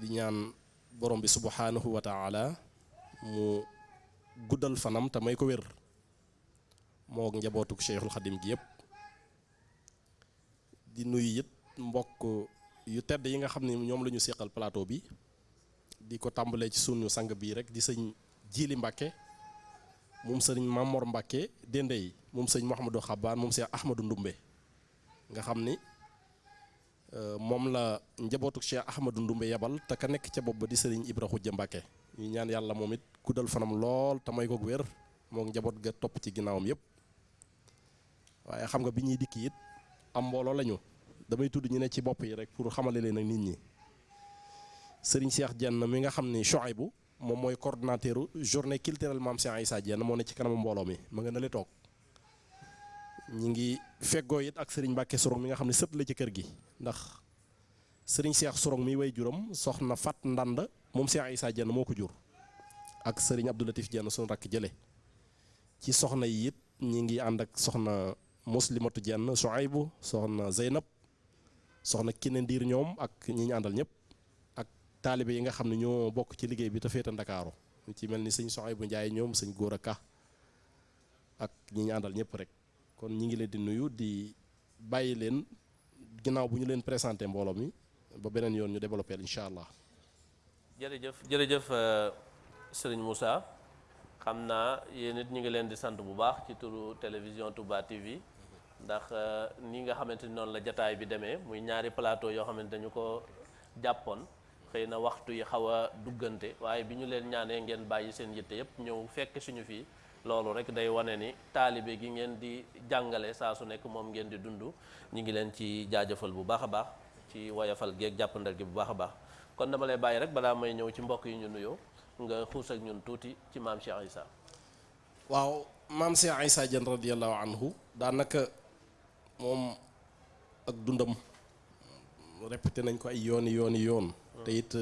di ñaan borom bi subhanahu wa taala mu guddal fanam te may ko wér. Moo njabootuk cheikhul xadim gi yëpp di nuyu it mbokk yu tedd yi nga xam ne ñoom la ñu seqal plateau bi. Di ko tàmbalee ci sunu sang bii rek di sëñ Jili Mbàkke moom sëñ Mamor Mbàkke dende yi moom sëñ Mouhamadou Xabaan moom sëñ Ahmadou Ndumbe nga xam ni moom la njabootuk Cheikh Ahmadou Ndumbe yebal te ka nekk ca bopp ba di sëriñ Ibra Mbàkke ñu ñaan yàlla moom it guddal fanam lool te may ko wér moo njaboot ga topp ci ginnaawam yëpp waaye xam nga bi ñuy dikk it am mbooloo lañu. Damay tudd ñu ne ci bopp yi rek pour xamale leen ak nit ñi. Sëriñ Cheikh Dieng mi nga xam ni Chouaïbou moom mooy coordonnateur journée culturelle Mame Cheikh Dieng moo ne ci kanamu mbooloo mi ma nga nale toog ñi ngi feggoo it ak sëriñ Mbàkke Sorong mi nga xam ne sët la ci kër gi. Ndax sëriñ Cheikh Sorong mi way juram soxna Fat Ndand moom Cheikh Issa Dieng moo ko jur. Ak sëriñ Abdou Latif Dieng suñu rakk jële. Ci soxna yi it ñi ngi ànd ak soxna Muslimatu Dieng Chouaïbou soxna Zeynab soxna Kine Ndiir ak ñi ñu àndal ñëpp. Ak taalibe yi nga xam ne ñoo bokk ci liggéey bi te féete Ndakaaru. Ñu ci mel ni sëñ Chouaïbou Ndiaye ñoom sëñ Góora Ka ak ñi ñu àndal rek kon ñi ngi leen di nuyu di bàyyi leen ginnaaw bu ñu leen présenté mbooloo mi ba beneen yoon ñu développé incha allah. jërëjëf jërëjëf sëriñ Moussa. Xam naa yéen it ñu ngi leen di sant bu baax ci turu télévision Touba TV ndax ni nga xamante ni noonu la jataay bi demee muy ñaari plateau yoo xamante dañu ko jàppoon. Xëy na waxtu yi xaw a duggante waaye bi ñu leen ñaanee ngeen bàyyi seen yitte yépp ñëw fekk suñu fii. Loolu rek day wane ni taalibe gi ngeen di jàngale saa su nekk moom ngeen di dund ñu ngi leen ci jaajëfal bu baax a baax ci woyafal geeg jàppandal gi bu baax a baax kon dama lay bàyyi rek balaa may ñëw ci mbokk yi ñu nuyoo nga xuus ak ñun tuuti ci maam Cheikh Issa. waaw maam Cheikh radiyallahu anhu daanaka moom ak dundam répété nañ ko ay yooni yooni yoon. te it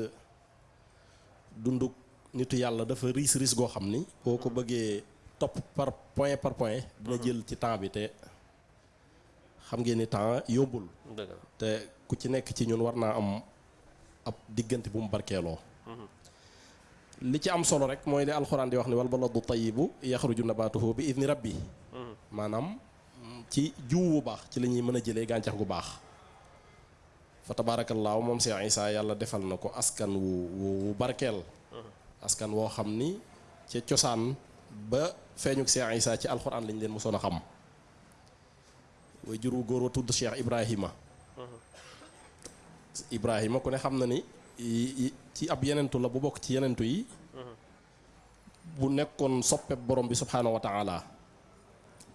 dunduk nitu yàlla dafa riis riis goo xam ni. boo ko bëggee topp par point par point. dina jël ci temps bi te xam ngeen ni temps yombul. te ku ci nekk ci ñun war naa am ab diggante bu mu barkeeloo. li ci am solo rek mooy li alxuraan di wax ni wal baladu tayyibu yaxruju nabatuhu bi idni rabbi maanaam ci jiw bu baax ci la ñuy mën a jëlee gàncax gu baax fa tabaarakallaahu moom Cheikh Issa yàlla defal na ko askan wu wu barkeel askan woo xam ni ca cosaan ba feeñuk Cheikh Issa ci alxuraan lañ leen mosoon a xam. Way jur wu góor wa tudd Cheikh Ibrahima. Ibrahima ku ne xam na ni ci ab yenentu la bu bokk ci yenentu yi. bu nekkoon soppe borom bi subhaanahu wa taala.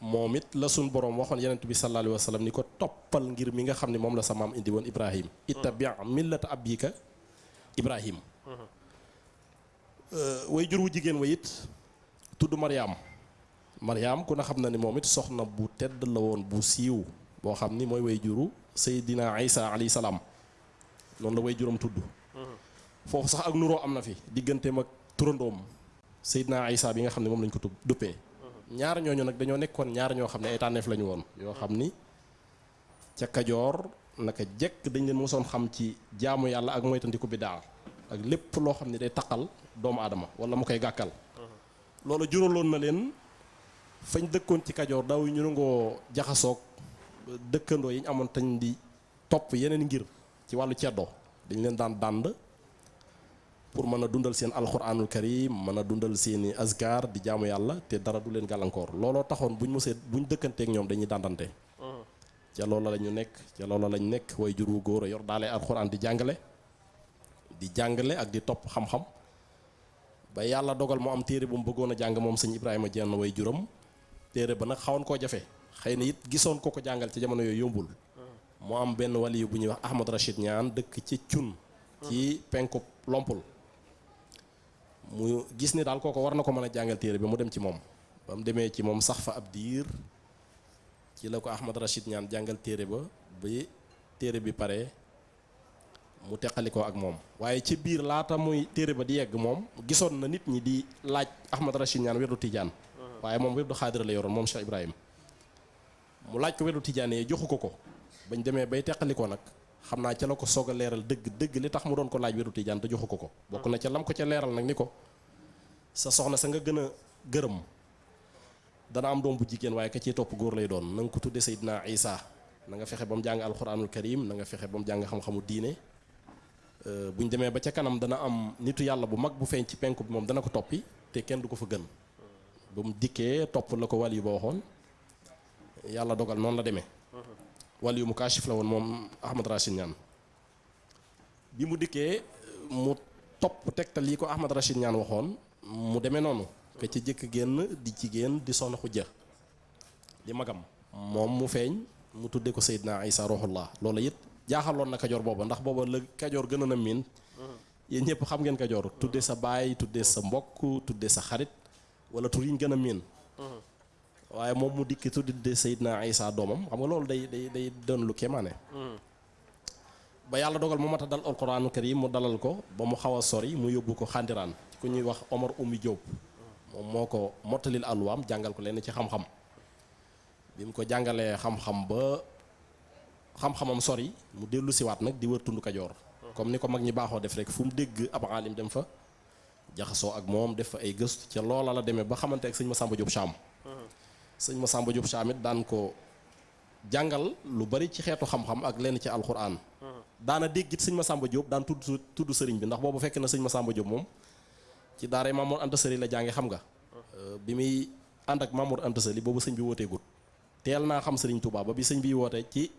moom it la suñ borom waxoon yenentu bi sallallahu alayhi wa sallam ni ko toppal ngir mi nga xam ne moom la sa maam indi woon ibrahim ittabi millata abika ibrahim way jur wu jigéen wa it tudd mariam. Mariam ku na ni moom it soxna bu tedd la woon bu siiw boo xam ni mooy way juru seydina isa alayhi salaam. Noonu la way juram tudd. Foofu sax ak nuroo am na fi digganteem ak turandoom Seydina Isa bi nga xam ne moom lañ ko duppee. Ñaar ñooñu nag dañoo nekkoon ñaar ñoo xam ne ay tànneef la ñu woon ni ca Kajoor naka jekk dañ leen mosoon xam ci jaamu yàlla ak moytandiku bidaa ak lépp loo xam ne day taqal doomu aadama wala mu koy gàkkal loolu juraloon na leen fañ dëkkoon ci Kajoor daaw ñu nangoo jaxasoog dëkkandoo yi ñu amoon tañ di topp yeneen ngir ci wàllu ceddoo dañ leen daan dànd pour mën a dundal seen alxuraanul karim mën a dundal seeni azkar di jaamu yàlla te dara du leen gàllankoor. Looloo taxoon buñ mosee buñ dëkkanteek ñoom dañuy dàndante. Ca loola la ñu nekk ca loola lañ nekk way jur wu góor a yor daale alxuraan di jàngale di jàngale ak di topp xam-xam ba yàlla dogal mu am téere bu mu bëggoon a jàng moom Ibrahima jenn way juram téere ba nag xawoon koo jafe. Xëy na it gisoon ko ko jàngal ci jamono yooyu yombul. Mu am benn waliyu bu ñuy wax Ahmad Rachid ñaan dëkk ci cun ci penku lompul. Mu gis ni daal kooko war na ko téere bi mu dem ci moom. Ba mu demee ci moom sax fa ci la ko Ahmad Rachid ñaan jàngal téere ba bi téere bi pare mu teqalikoo ak moom. Waaye ci biir laata muy téere ba di yegg moom gisoon na nit ñi di laaj Ahmad Rachid ñaan werdu tijaan. Waaye moom werdu xaadira la yoroon moom Cheikh Ibrahim. Mu laaj ko werdu tijaan yi joxu ko ko. Bañ demee bay teqalikoo nag xam naa ca la ko soog a leeral dëgg dëgg li tax mu doon ko laaj wéru tijaan te joxu ko ko. Bokk na ca lam ko ca leeral nag ni ko sa soxna sa nga gën a gërëm dana am doom bu jigéen waaye ka ciy topp góor lay doon. Na nga ko tudde Seydina Isa. Na nga fexe ba mu jàng alxuraanul karim na nga fexe ba mu jàng xam-xamu diine bu ñu demee ba ca kanam dana am nitu yàlla bu mag bu feeñ ci penku bi moom dana ko toppi te kenn du ko fa gën. Ba mu dikkee topp la ko wàll yu ba waxoon yàlla dogal noonu la wàll yu mu la woon moom Ahmad Rachid Ñaan bi mu dikkee mu topp tegtal yi ko Ahmad Rachid Ñaan waxoon mu demee noonu. Ka ci jëkk génn di jigéen di soxna xujja di magam. Moom mu feeñ mu tudde ko Seydina Isa Ruhullah loolu it jaaxaloon na kajoor booba ndax booba la kajoor gën a na miin. Yéen ñëpp xam ngeen kajoor tudde sa baay tudde sa mbokk tudde sa xarit wala tur yi ñu gën a miin. Waaye moom mu dikki tudde Seydina Isa doomam xam nga loolu day day day doon lu kéemaane. Ba yàlla dogal mu mat a dal alquraanu karim mu dalal ko ba mu xaw a sori mu yóbbu ko xandiraan ku ñuy wax Omar Oumy Diop. Moom moo ko mottalil alluwaam jàngal ko leen ci xam-xam. Bi mu ko jàngalee xam-xam ba xam-xamam sori mu dellu siwaat nag di wër tund kajoor. Comme ni ko mag ñi baaxoo def rek fu mu dégg ab aalim dem fa jaxasoo ak moom def fa ay gëstu ca loola la demee ba xamante ak sëñ Massamba Diop Cham. Massamba Diop Cham it daan ko jàngal lu bari ci xeetu xam-xam ak lenn ci alxuraan. Daana dégg it sëñ Massamba Diop daan tudd tudd sëriñ bi ndax boobu fekk na sëñ Massamba Diop moom ci daara Mamour Anta Sali la jànge xam nga. Bi muy ànd ak Mamour Anta Sali boobu bi xam Touba ba bi bi ci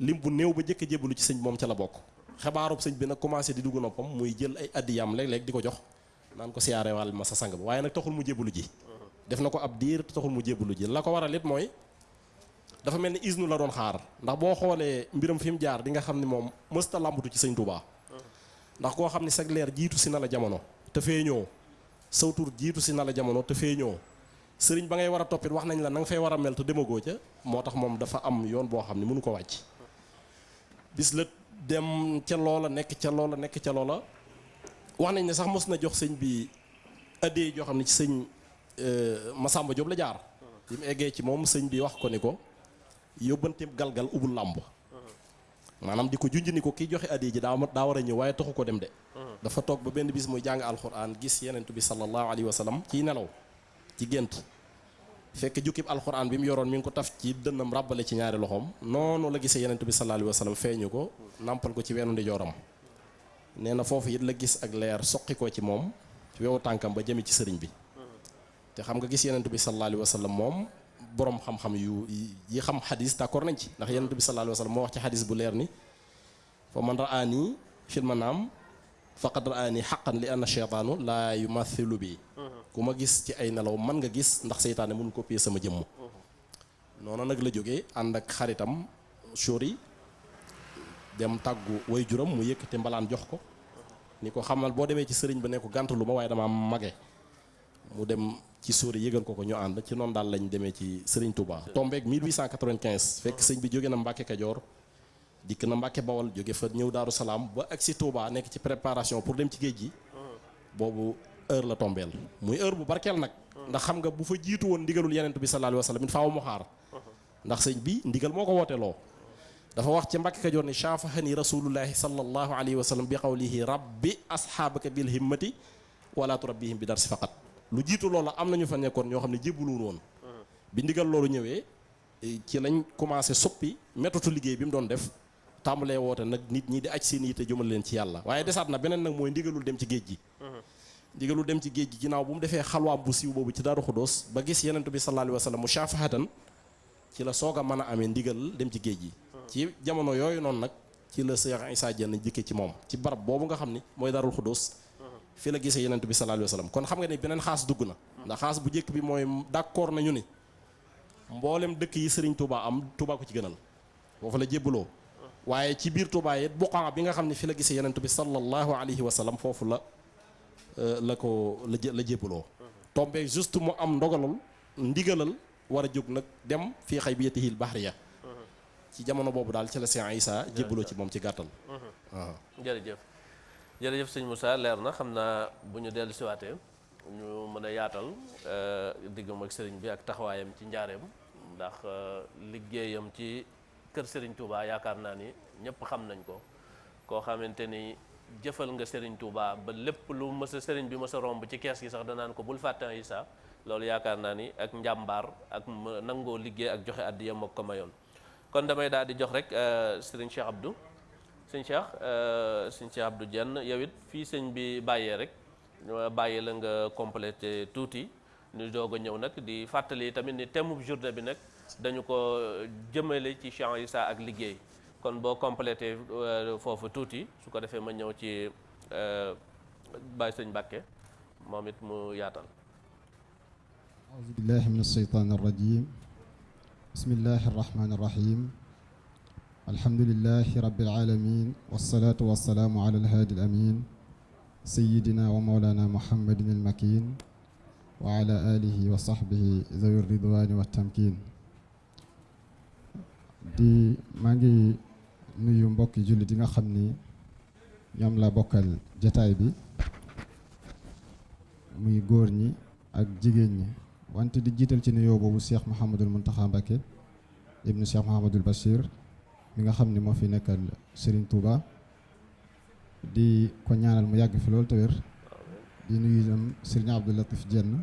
lim bu néew ba jëkk a jébbalu ci sëñ moom ca la bokk. Xabaarub sëñ bi nag commencé di dugg noppam muy jël ay addiyam léeg-léeg di ko jox naan ko siyaare wàll ma sa sang ba waaye nag taxul mu jébbalu ji. Def na ko ab diir taxul mu jébbalu ji. La ko waral it mooy dafa mel ni isnu la doon xaar. Ndax boo xoolee mbiram fi mu jaar di nga xam ne moom mësta làmbatu ci sëñ Touba ndax koo xam ne sag leer jiitu si na la jamono te saw tur jiitu si na la jamono te sëriñ ba ngay war a toppit wax nañ la na nga fay war a mel te demagoo ca moo tax moom dafa am yoon boo xam ne mënu ko wàcc bis la dem ca loola nekk ca loola nekk ca loola. Wax nañ ne sax mos na jox sëñ bi addee joo xam ne ci sëñ Massamba Diop la jaar. Bi mu ci sëñ bi wax ko ni ko galgal ubul làmb. Maanaam di ko junj ni ko kiy joxe addee ji daa daa war a ñëw waaye taxu ko dem de. Dafa toog ba benn bis muy jàng alxuraan gis yenentu bi sallallahu alayhi wa sallam ciy nelaw ci gént fekk jukkib alxuraan bi mu yoroon mi ngi ko taf ci dënnam ràbbale ci ñaari loxoom. Noonu la gisee yenentu bi sallallahu alayhi wa sallam feeñu ko nàmpal ko ci weenu ndijooram nee na foofu it la gis ak leer soqi ko ci moom ci wewu tànkam ba jëmi ci sëriñ bi. Te xam nga gis yenentu bi sallallahu alayhi wa sallam moom borom xam-xam yu yi xam xadis d'accord nañ ci. Ndax yenentu bi sallallahu alayhi wa sallam moo wax ci xadis bu leer ni fa man raani fil manaam faqad raani xaqan li anna cheytaanu laa yumathilu bi ku ma gis ci ay nelaw man nga gis ndax seytaane mun copier sama jëmm. Noonu nag la jógee ànd ak xaritam sori dem tàggu way juram mu yëkkate mbalaan jox ko. Ni ko xamal boo demee ci sëriñ ba ne ko gàntalu dama mage. Mu dem ci sóori yëgal ko ko ñu ànd ci noonu daal lañ demee ci sëriñ Touba. Tombeeg 1895 fekk sëñ bi jóge na Mbàkke Kajoor dikk na Mbàkke Bawol jóge fa ñëw Daaru Salaam ba ak si Touba nekk ci préparation pour dem ci géej heure la tombeel. Muy heure bu barkeel nag. Ndax xam nga bu fa jiitu woon ndigalul yenent bi sallallahu alayhi wa sallam it faaw mu xaar. Ndax sëñ bi ndigal moo ko wooteloo. Dafa wax ci Mbàkke Kajoor ni shaafahani rasulullahi sallallahu alayhi wa sallam bi qawlihi rabbi asxaabaka bil himmati wala turabbihim bi darsi faqat. Lu jiitu loola am nañu fa nekkoon ñoo xam ne jébbaluwul woon. Bi ndigal loolu ñëwee ci lañ commencé soppi méthode liggéey bi mu doon def. Tàmbalee woote nag nit ñi di aj seen yitte jëmal leen ci yàlla. Waaye desaat na beneen nag mooy ndigalul dem ci géej gi ndigalul dem ci géej gi ginnaaw bu mu defee xalwaam bu siiw boobu ci Daaru Xudóos ba gis yenentu bi sallallahu alayhi wa sallam mu shaafahatan ci la soog a mën a amee ndigal dem ci géej gi. ci jamono yooyu noonu nag ci la Seex Isaa Jeen jikke ci moom ci barab boobu nga xam ni mooy Daarul Xudóos fi la gisee yenentu bi sallallahu alayhi wa sallam kon xam nga ni beneen xaas dugg na. ndax xaas bu njëkk bi mooy d'accord nañu ni mboolem dëkk yi Sëriñ Touba am Touba ko ci gënal. foofu la jébbaloo. waaye ci biir Touba it buqaa bi nga xam ne fi la gisee yenentu bi sallallahu alayhi wa sallam foofu la la ko la la tombé juste mu am ndogalal ndigalal war a jóg nag dem fii xaybiyatihil bahriya. Ci jamono boobu daal ci la Seex Isaa jébbaloo ci moom ci gàttal. Waaw. Jërëjëf. Jërëjëf sëñ Moussa leer na. Xam naa bu ñu dellu siwaatee ñu mën a yaatal diggam ak sëriñ bi ak taxawaayam ci njaareem. Ndax liggéeyam ci kër Touba yaakaar naa ni ñëpp xam nañ ko. Koo xamante ni jëfal nga Serigne Touba ba lépp lu mës a Serigne bi mës romb ci kees gi sax danaan ko bul fàtte Issa loolu yaakaar naa ni ak njàmbaar ak nangoo liggéey ak joxe àddiya moo ko mayoon. Kon damay daal di jox rek Serigne Cheikh Abdou. Sëñ Cheikh sëñ Cheikh Abdou Dieng yow it fii sëñ bi bàyyee rek bàyyi la nga complété tuuti. Ñu doog a ñëw nag di fàttali tamit ni thème journée bi nag dañu ko jëmale ci Cheikh sax ak liggéey. Kon boo complété foofu tuuti su ko defee ma ñëw ci Baye sëñ Mbàkke moom it mu yaatal. أعوذ بالله من الشيطان الرجيم بسم الله الرحمن الرحيم الحمد لله رب العالمين والصلاة والسلام على الهادي الأمين سيدنا ومولانا محمد المكين وعلى آله وصحبه ذوي الرضوان والتمكين maa ngi nuyu mbokki jullit yi nga xam ni ñoom la bokkal jataay bi muy góor ñi ak jigéen ñi wante di jiital ci nuyoo boobu Cheikh Mouhamadul Mountakha Mbacké ibnu Cheikh Mouhamadul Bachir mi nga xam ni moo fi nekkal Serigne Touba di ko ñaanal mu yàgg fi loolu te wér di nuyu itam Serigne Abdou Latif Dieng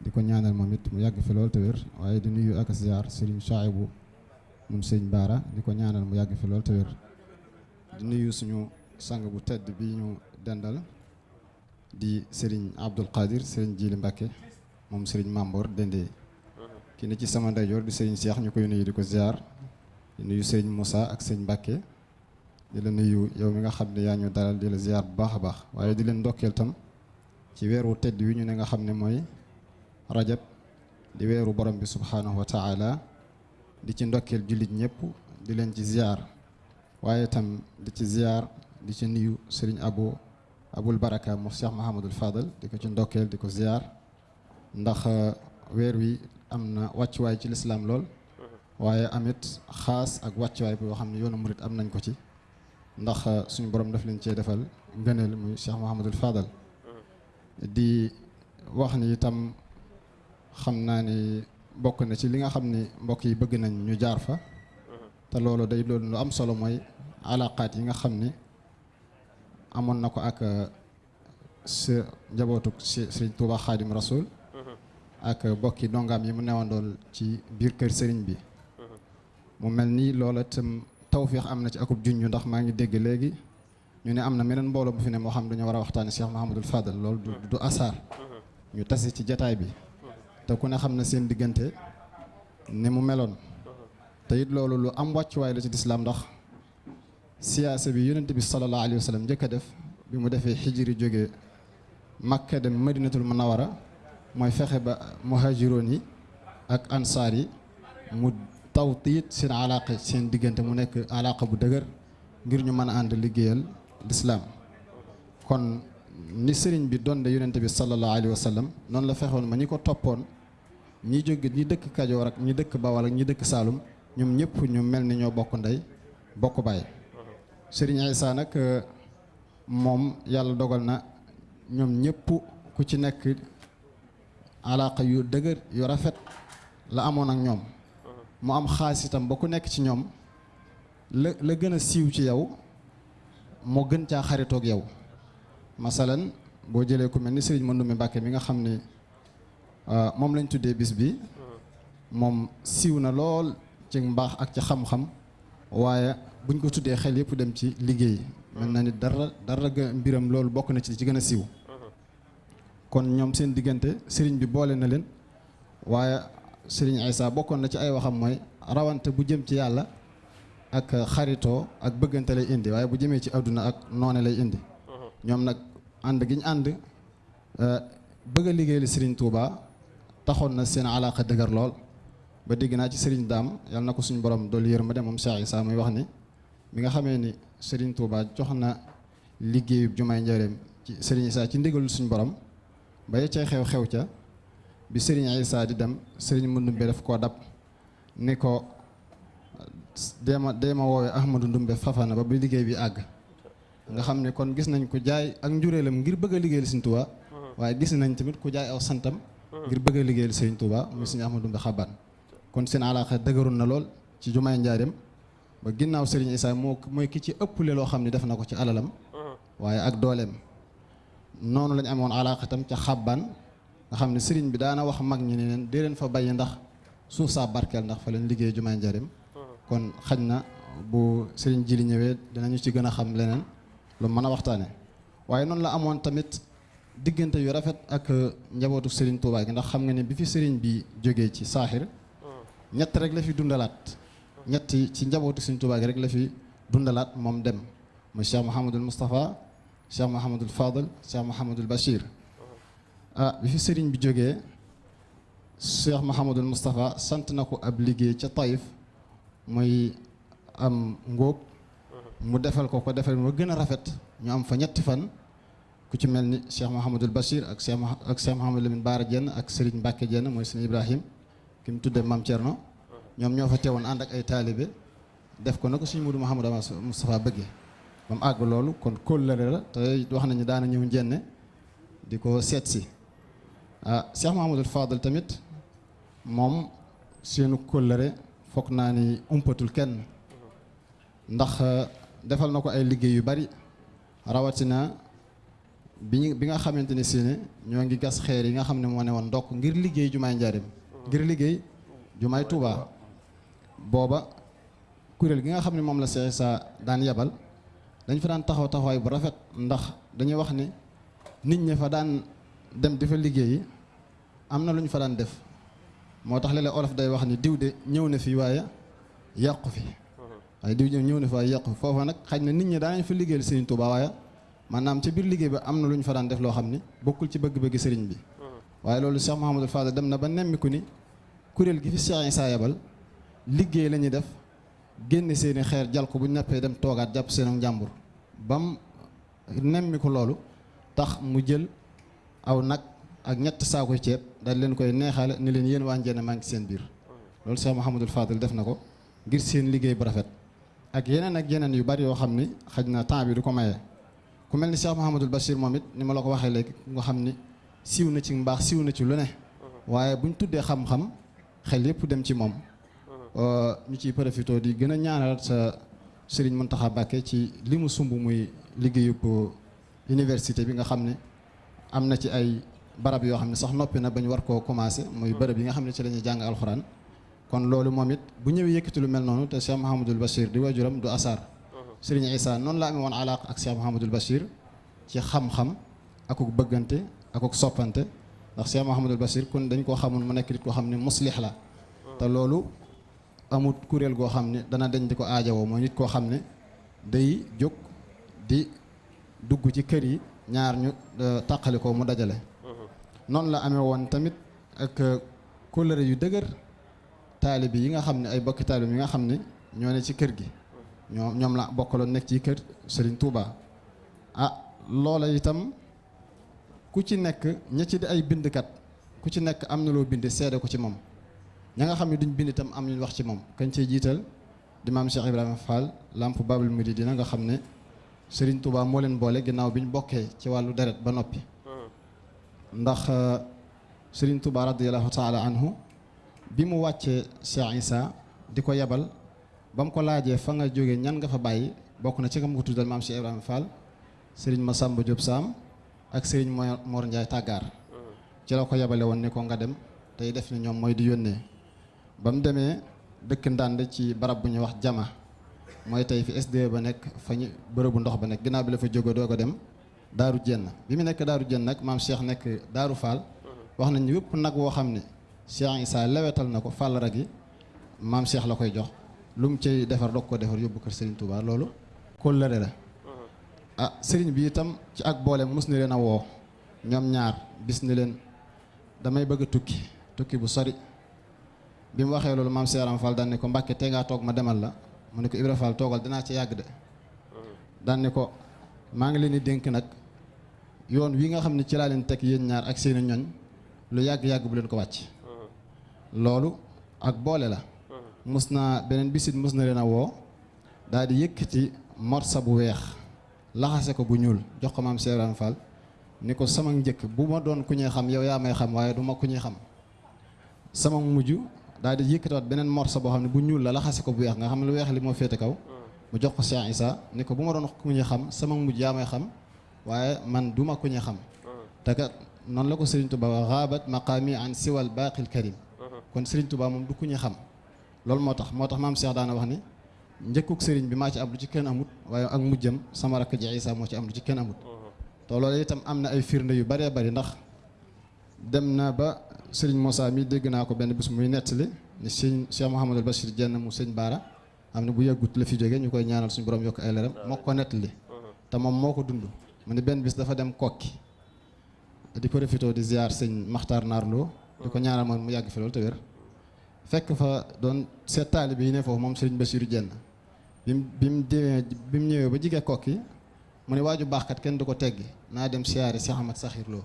di ko ñaanal moom it mu yàgg fi loolu te wér waaye di nuyu ak ziar Serigne Chouaïbou moom Serigne Baara di ko ñaanal mu yàgg fi loolu te wér. Di nuyu suñu sang bu tedd bi ñu dendal di Serigne Abdoul Qadir Serigne Jili Mbacké moom Serigne Mamboor dendee ki ne ci sama di Serigne Cheikh ñu nuyu di ko ziar. Di nuyu Serigne Moussa ak Serigne Mbacké. Di la nuyu yow mi nga xam ne ñu dalal di la ziar bu baax baax. Di leen ndokkeel tam ci weeru tedd wi ñu ne nga rajab di weeru borom bi subhaanahu wa taala di ci ndokkeel jullit ñëpp di leen ci ziar waaye tam di ci ziar di ci nuyu Serigne Abo Abul Baraka mu Cheikh Mahamadul Fadal di ko ci ndokkeel di ko ziar ndax weer wi am na wàccuwaay ci lislaam lool waaye amit xaas ak wàccuwaay boo xam ne yoonu murit am ko ci ndax suñu borom daf leen cee defal ngëneel muy Cheikh Mahamadul Fadal di wax ni itam xam ni bokk na ci li nga xam ni mbokk yi bëgg nañ ñu jaar fa te loolu day loolu lu am solo mooy alaqaat yi nga xam ni amoon na ko ak sa njabootu Sëriñ Tuuba Xaadim Rasul ak bokki dongaam yi mu newandool ci biir kër sëriñ bi mu mel ni loola itam tawféex am na ci akub junju ndax maa ngi dégg léegi ñu ne am na meneen mbooloo bu fi ne moo xam dañoo war a waxtaane Cheikh Mahamadul Fadal loolu du asaar ñu tase ci jataay bi تكون خامنة سين دجنتة نمو ملون تيد لولو لو أم واتش واي لجت الإسلام دخ سياسة بيونت بي صلى الله عليه وسلم جا كدف بمدافع حجري جوجة مكة دم مدينة المنورة ما يفخ ب مهاجروني أك أنصاري متوطيت سين علاقة سين دجنتة منك علاقة بدجر غير نمان عند لجيل الإسلام كون نسرين بدون يونت بي صلى الله عليه وسلم نون لفخون مني كو توبون ñi jóge ñi dëkk Kajoor ak ñi dëkk Bawal ak ñi dëkk Saalum ñoom ñëpp ñu mel ni ñoo bokk ndey bokk baay. Sëriñ Issa nag moom yàlla dogal na ñoom ñëpp ku ci nekk alaqa yu dëgër yu rafet la amoon ak ñoom. Mu am xaas itam ba ku nekk ci ñoom la la gën a siiw ci yow moo gën caa xaritoog yow. Masalan ku mi nga moom lañ tuddee bis bi. Moom siiw na lool ci mbaax ak ci xam-xam. Waaye buñ ko tuddee xel yëpp dem ci liggéey. Mel na ni dara dara mbiram loolu bokk na ci ci gën a siiw. Kon ñoom seen diggante sëriñ bi boole na leen. Waaye sëriñ Issa bokkoon na ci ay waxam mooy rawante bu jëm ci yàlla ak xaritoo ak bëggante lay indi. Waaye bu jëmee ci àdduna ak noone lay indi. Ñoom nag ànd gi ñu ànd bëgg a liggéeyal sëriñ Touba taxoon na seen alaaka dëgër lool. Ba dégg naa ci sëriñ daam yàlla na ko suñu borom doolu yërmande moom Cheikh Issa muy wax ni mi nga xamee ni sëriñ Touba jox na jumaay njëreem ci sëriñ Issa ci ndigalul suñu borom ba cay xew-xew ca bi sëriñ Issa di dem sëriñ Mandumbe daf koo dab ni ko deema deema woowee Ahmadou Ndumbe Fafana ba bi liggéey bi àgg. Nga xam ne kon gis nañ ko jaay ak njureelam ngir bëgg a liggéeyal Sëriñ Tuubaa waaye gis nañ tamit ku jaay aw santam ngir bëgg a liggéeyal Sëriñ Tuubaa muy Sëriñ Ahmadou kon seen alaaxa dëgëroon na lool ci jumaay njaareem ba ginnaaw Serigne Issa moo mooy ki ci ëpple loo xam ne def na ko ci alalam waaye ak dooleem. Noonu lañ amoon alaaqa tam ca xàbbaan nga xam ne Serigne bi daana wax mag ñi ne leen dee leen fa bàyyi ndax suuf saa barkeel ndax fa leen liggéey jumaay njariñ kon xaj na bu Serigne Jili ñëwee dinañu ci gën a xam leneen lu mën a waxtaane. Waaye noonu la amoon tamit diggante yu rafet ak njabootu Serigne Touba gi ndax xam nga ne bi fi Serigne bi jógee ci saaxir ñett rek la fi dundalaat ñetti ci njabootu Serigne Touba gi rek la fi dundalaat moom dem muy Cheikh Mouhamadul Moustapha Cheikh Mouhamadul Fadal Cheikh Mouhamadul Bachir ah bi fi Serigne bi jógee Cheikh Mouhamadul Moustapha sant na ko ab liggéey ca Taïf muy am ngóob mu defal ko ko defal mu gën a rafet ñu am fa ñetti fan ku ci mel ni Cheikh Mouhamadul Bachir ak Cheikh ak Cheikh Mouhamadul Lamine Baara Jenn ak Serigne Mbacke Jenn mooy sëñ Ibrahim ki mu tuddee Mam Thierno ñoom ñoo fa teewoon ànd ak ay taalibe def ko na ko suñu Mudu Mouhamadou Moustapha bëggee ba mu àgg loolu kon kóllëre la te wax nañu daana ñëw njenne di ko ah Cheikh Mouhamadul Fadal tamit moom seenu kóllëre foog naa ni umpatul kenn ndax defal na ko ay liggéey yu bari rawatina bi bi nga xamante ni si ne ñoo ngi gas xeer yi nga xam ne moo ne woon ndokk ngir liggéey jumaay njaarim ngir liggéey jumaay Touba booba kuréel gi nga xam ne moom la Cheikh Issa daan yebal dañ fa daan taxaw taxawaay bu rafet ndax dañuy wax ni nit ñi fa daan dem di fa liggéeyi am na lu ñu fa daan def. Moo tax léeg-léeg olof day wax ni diw de ñëw na fi waaye yàqu fi. Waaye diw ñëw na fi waaye yàqu fi. Foofa nag xaj na nit ñi daanañ fa liggéeyal waaye maanaam ci biir liggéey bi am na lu ñu fa daan def loo xam ni ci bëgg-bëgg Serigne bi. Waaye loolu Cheikh Mouhamadul Fadal dem na ba nemmiku ni kuréel gi fi Cheikh Issa yebal liggéey la def génne seeni xeer jal ko bu dem toogaat jàpp bam nemmiku loolu tax mu jël aw nag ak ñett saakoy ceeb daal leen koy neexale ni leen yéen waa Njenne maa ngi seen biir. Loolu Cheikh Mouhamadul Fadal def na ngir seen liggéey bu rafet ak ak yu bari du ko maye. Ku mel ni Cheikh Mouhamadul Bachir moom it ni ma la ko waxee léegi nga xam ni siiw na ci mbaax siiw na ci lu ne. Waaye buñ tuddee xam-xam xel yépp dem ci moom. Ñu ciy profité di gën a ñaanal sa Serigne Mountakha Mbacké ci li mu sumb muy liggéeyub université bi nga xam ne am na ci ay barab yoo xam ne sax noppi na ba ñu war koo commencé muy bërëb yi nga xam ne ci la ñuy jàng alxuraan. Kon loolu moom it bu ñëwee yëkkati lu mel noonu te Cheikh Bachir di wajuram du asaar سيرين عيسى نون لا امي وون علاقه اك سي محمد البشير تي خم خم اكوك بغانتي اكوك سوبانتي دا سي محمد البشير كون دنج كو خامون مو نيك كو خامني مصلح لا تا لولو أموت كوريل كو خامني دانا دنج ديكو اديو مو نيت كو خامني داي جوك دي دغو تي كيري ñaar ñu e, takaliko mu dajale. Non la amé won tamit ak e, colère yu deuguer talib yi nga xamné ay bokki talib yi nga xamné ñoo ci kër gi. Ñoom ñoom la bokkaloon nekk ci kër Serigne Touba ah loola itam ku ci nekk ña ci di ay bindkat ku ci nekk am na loo bind seede ko ci moom. Ña nga duñ bind itam am ñu wax ci di maam Cheikh Ibrahima Fall lamp Babul Mouridina nga xam ne Serigne Touba moo leen boole ginnaaw bi ñu bokkee ci wàllu deret ba ndax Serigne Touba radiyallahu taala anhu bi mu wàccee Cheikh Issa di ko ba mu ko laajee fa nga jógee ñan nga fa bàyyi bokk na ci kam ko tuddal maam Cheikh Ibrahima Fall Serigne Massamba Diop Sam ak Serigne Mor Ndiaye Tàggaar ci la ko yebale woon ni ko nga dem tey def ni ñoom mooy di yónnee. Ba mu demee dëkk ndànd ci barab bu ñuy wax jama. Mooy tey fi SDE ba nekk fa ñu bërëbu ndox ba nekk. Ginnaaw la fa jóge doo ko dem daaru jenn bi mu nekk daaru jenn nag maam Cheikh nekk daaru Fall wax nañ wépp nag woo xam Cheikh Issa lewetal na Fall rag yi maam Cheikh la koy jox lu mu cay defar doog ko defar yóbbu kër Serigne Touba loolu kóllëre la. Ah Serigne bi itam ci ak boole mus ni leen a woo ñoom ñaar bis ni leen damay bëgg tukki tukki bu sori. Bi mu waxee loolu maam Cheikh Ram Fall daan ne ko Mbàkke tee ngaa toog ma demal la. Mu ne ko Ibra Fall toogal dinaa ci yàgg de. Daan ne ko maa ngi leen di dénk nag yoon wi nga xam ne ci laa leen teg yéen ñaar ak seeni ñoñ lu yàgg-yàgg bu leen ko wàcc. Loolu ak boole la mus naa beneen bisit mus na leen a woo daal di yëkkati morsa bu weex. Laxase ko bu ñuul jox ko maam Ram Fall. Ni ko sama njëkk bu ma doon ku ñuy xam yow yaa may xam waaye du ma ku ñuy xam. Sama mujj daal di yëkkatiwaat beneen morso boo xam ne bu ñuul la laxase ko bu weex nga xam ne lu weex li moo féete kaw. Mu jox ko Cheikh Issa ni ko bu ma doon ku xam sama mujj yaa may xam waaye man duma ku ñu xam. Te kat noonu la ko Serigne Touba wax xaabat maqaami an siwal baaqil karim. Kon Serigne Touba moom du ku xam loolu moo tax moo tax maam Cheikh daana wax ni njëkkuk Serigne bi maa ci am lu ci kenn amut waaye ak mujjam sama rakk ji Issa moo ci am lu ci kenn amut. Te loolu itam am na ay firnde yu bëri ndax dem na ba Serigne Moussa mi dégg naa ko benn bis muy nettali ni sëñ Cheikh Mouhamadul Bachir jenn mu sëñ Baara am na bu yàggut la fi jóge ñu koy ñaanal suñu borom yokk ay leeram moo ko nettali. Te moom moo ko benn bis dafa dem kokki di profité di ziar sëñ Maxtaar Naarloo di ko ñaanal moom mu fi loolu te wér fekk fa doon seet taalibe yi ne foofu moom Serigne Bassirou jenn bi mu bi mu demee bi mu ñëwee ba jigee kokki mu ne waaju baaxkat kenn du ko teggi naa dem siyaare Cheikh Ahmad Sakhir Lo.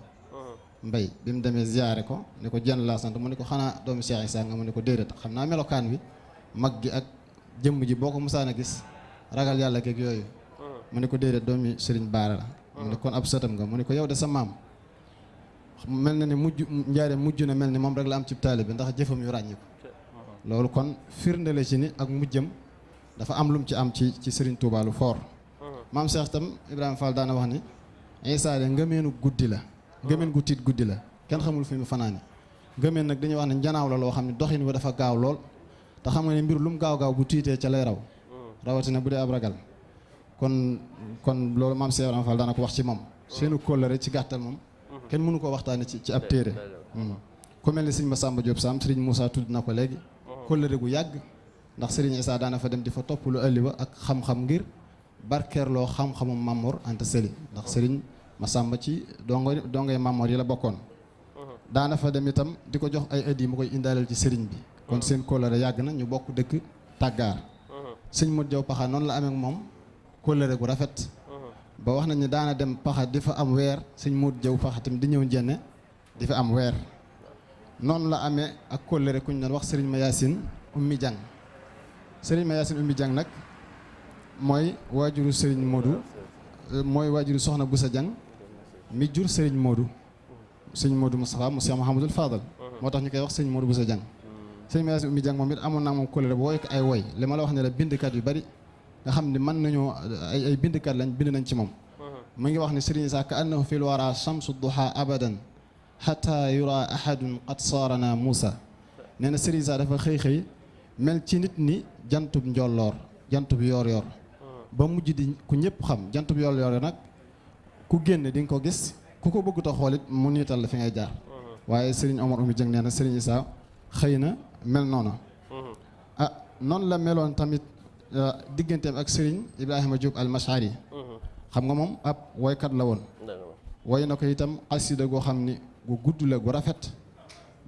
Mbay bi mu demee ziyaare ko ni ko jenn laa sant mu ne ko xanaa doomu Cheikh Issa nga mu ne ko déedéet xam naa melokaan wi mag gi ak jëmm ji boo ko musaan a gis ragal yàlla keeg yooyu. Mu ne ko déedéet doomi Serigne Baara la. Mu ne kon ab sëtam nga mu ne ko yow de sa maam mel na mujj njaare mujj na mel ni moom rek la am ci taalibe bi ndax jëfam yu ràññi ko loolu kon firnde la ci ni ak dafa am lum ci am ci ci Serigne Touba lu fort. Maam Cheikh tam Ibrahima Fall daana wax ni Issa de ngëmeenu guddi la ngëmeen gu tiit guddi la kenn xamul fi mu fanaani. Ngëmeen nag dañuy wax ne njanaaw la loo xam ne doxin dafa gaaw lool te xam nga ne mbir lu mu gaaw gaaw bu tiitee ca lay raw. Rawatina bu dee ab ragal. Kon kon loolu maam Cheikh Ibrahima Fall daana ko wax ci moom. Seenu kóllëre ci gàttal moom kenn mënu koo waxtaane ci ci ab téere. ku mel ni sëñ Massamba Diop Sam sëriñ Moussa tudd na ko léegi kóllëre gu yàgg ndax sëriñ Issa daana fa dem di fa topp lu ëlli ba ak xam-xam ngir barkeerloo xam-xamum Mamor Anta Sali ndax sëriñ Massamba ci dongo dongoy Mamor yi la bokkoon. Daana fa dem itam di ko jox ay yi mu koy indaaleel ci sëriñ bi. Kon seen kóllëre yàgg na ñu bokk dëkk tàggaar. Sëñ Modou Diaw Paxa noonu la amee ak moom kóllëre gu rafet. Ba wax nañ ni daana dem Paxa di fa am weer sëñ Modou Diaw Paxa tamit di ñëw njenne di fa am weer noonu la amee ak kóllëre ku ñu doon wax sëriñ ma Yaasin ummi jàng sëriñ ma Yaasin ummi jàng nag mooy waajuru sëriñ Modou mooy waajuru soxna Boussa Jang mi jur sëriñ Modou. Sëriñ Modou Moustapha mu Cheikh Fadal. Moo tax ñu koy wax sëriñ Modou Boussa Jang sëriñ Mayaasin Ummi Jang moom it amoon naa moom kóllëre ko ay woy. Li ma la wax ne la bindkat yu bari nga xam ne mën nañoo ay ay bindkat lañ bind nañ ci moom. Mu ngi wax ne sëriñ Issa ka annahu fil wara shamsu duha abadan hatta yura ahadun qad saarana Moussa nee na sëriñ Issa dafa xëy xëy mel ci nit ni jantub njolloor jantub yoor ba mujj di ku ñëpp xam jantub yoor nag ku génn di nga ko gis ku ko bëggut a xoolit mu niital la fi ngay jaar waaye Serigne Omar Oumy Dieng nee na Serigne Issa xëy na mel noonu ah noonu la meloon tamit digganteem ak Serigne Ibrahima Diop al-Mashari xam nga moom ab woykat la woon woy na ko itam xasida goo xam ni gu gudd la gu rafet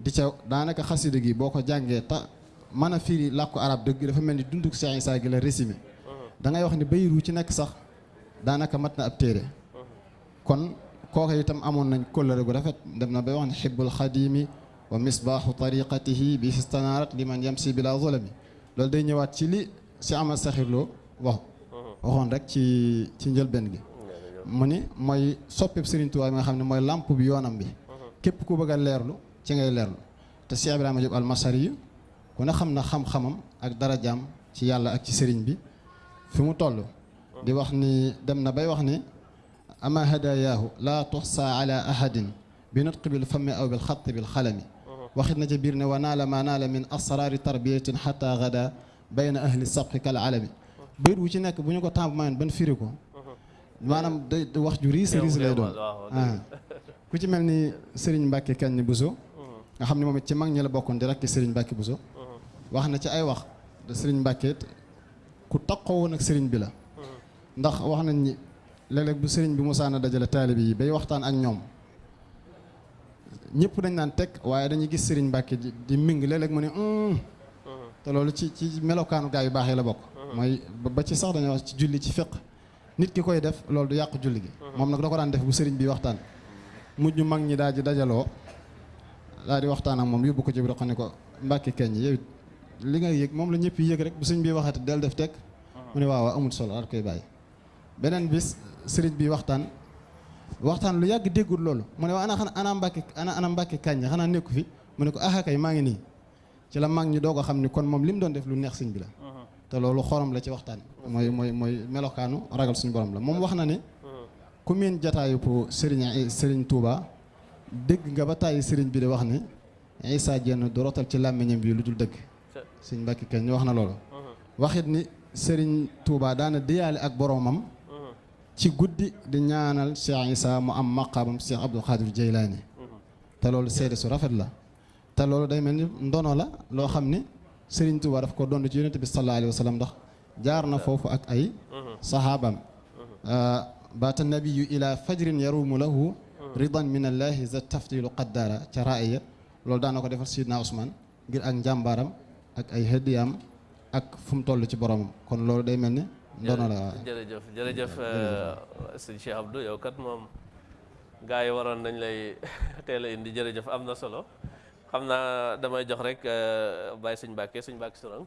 di ca daanaka xasida gi boo ko jàngee ta mën a firi làkku arab dëgg dafa mel ni dunduk Cheikh Issa gi la résumé da ngay wax ni bayit wu ci nekk sax daanaka mat na ab téere kon kooku itam amoon nañ kóllëre gu rafet dem na bay wax ne xibbul xadimi wa misbaaxu tariqatihi bi istanaarat liman yamsi bila zulami loolu day ñëwaat ci li si Ahmad Sakhir Lo wax waxoon rek ci ci njëlbeen gi mu ni mooy Serigne Touba bi nga xam ne mooy lamp bi yoonam bi képp ku bëgg a leerlu ci ngay leerlu te Cheikh Ibrahima Diop almasari yu ku ne xam na xam-xamam ak darajaam ci yàlla ak ci Serigne bi fi mu toll di wax ni dem na bay wax ni ama hadayaahu laa tuxsa ala ahadin bi nutqi bil fammi aw bil xatti bil xalami waxit na ca biir ne wa naala ma naala min asraari tarbiyatin xata gada bayna ahli sabqi kal alami bayit wu ci nekk bu ñu ko temps mayoon ban firi ko maanaam day wax ju riis riis lay doon ku ci mel ni Serigne Mbacke Kañ Bousso. Nga xam ne moom it ci mag ñi la bokkoon di rakki Serigne Mbacke Bousso. Wax na ci ay wax de Serigne Mbacke ku taqoo woon ak Serigne bi la. Ndax wax nañ ni léeg-léeg bu Serigne bi musaana dajale taalibe yi bay waxtaan ak ñoom ñëpp dañ naan teg waaye dañuy gis Serigne Mbacke di ming léeg-léeg mu ne te loolu ci ci melokaanu gaa yu baax la bokk. Mooy ba ci sax dañuy wax ci julli ci fiq nit ki koy def loolu du yàq julli gi. Moom nag da ko daan def bu Serigne bi waxtaan mujj mag ñi daal di dajaloo daal di waxtaan ak moom yóbbu ko ci xam ne ko Mbacke keñ yow li nga yëg moom la ñëpp yëg rek bu sëñ bi waxati del def teg mu ne waaw amul solo daal koy bàyyi. Beneen bis sëriñ bi waxtaan waxtaan lu yàgg déggul loolu. Mu ne waaw ana xanaa ana Mbacke ana ana Mbacke kañ xanaa nekku fi? Mu ne ko ah kay maa ngi nii. Ci la mag ñi doog a xam ni kon moom li mu doon def lu neex sëñ bi la. Te loolu xorom la ci waxtaan. Mooy mooy mooy melokaanu ragal suñu borom la. Moom wax na ne ku miin jataayu po sëriñ sëriñ Touba dégg nga ba tàyyi sëriñ bi di wax ni Issa Diène du rotal ci làmmiñam bi lu dul dëgg Mbàkke Kañ ñu wax na loolu waxit ni sëriñ Touba daana diyaale ak boromam ci guddi di ñaanal Cheikh Issa mu am maqaamam Cheikh Abdou Khadir Jeylaani te loolu seede su rafet la te loolu day mel ni ndono la loo xam ni Sëriñ Tuuba daf ko doon ci yonent bi sallallahu alayhi wa sallam ndax jaar na foofu ak ay sahaabam baata nabiyu ila fajrin yarumu lahu ridan min allahi za tafdilu qaddara ca raaya loolu daana ko defal Sidna Ousmane ngir ak njàmbaaram ak ay hëddiyaam ak fu mu toll ci boromam kon loolu day mel ni ndono la jërëjëf jërëjëf sëñ Cheikh Abdou yow kat moom gaa yi waroon nañ lay teel a indi jërëjëf am na solo xam naa damay jox rek Baye sëñ Mbàkke sëñ Mbàkke Sourang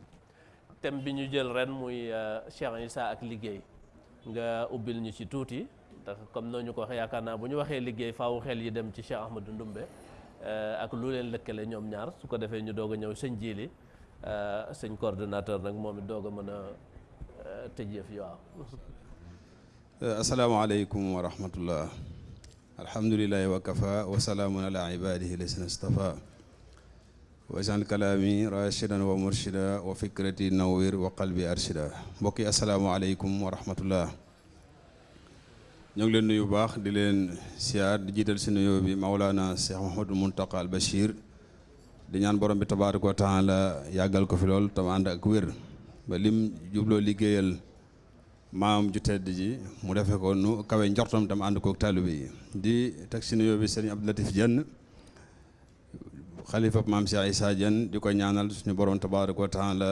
thème bi ñu jël ren muy Cheikh Issa ak liggéey nga ubbil ñu ci tuuti ndax comme noo ñu ko waxee yaakaar naa bu ñu waxee liggéey faawu xel yi dem ci Cheikh Ahmadou Ndumbe ak lu leen lëkkale ñoom ñaar su ko defee ñu doog a ñëw sëñ Jili sëñ coordonnateur nag moom it doog a mën a tëj yëf yi waaw. asalaamaaleykum wa rahmatullah alhamdulilahi wa kafa wa salaamun ala ibadihi lasina stafa wajal kalaami rashidan wa murshida wa fikrati nawwir wa qalbi arshida mbokk yi asalaamaaleykum wa rahmatullah ñoo ngi leen nuyu bu baax di leen siyaar di jiital si nuyoo bi Maulana Cheikh Mouhamadul Muntaqa al Bachir di ñaan borom bi tabaaraka wa taala yàggal ko fi lool tam ànd ak wér ba lim jubloo liggéeyal maam ju tedd ji mu defe ko nu kawe njortam tam ànd kook taalibe yi di teg si nuyoo bi sëriñ Abdou Latif Diène xalifa maam Cheikh Issa Diène di ko ñaanal suñu borom tabaaraka wa taala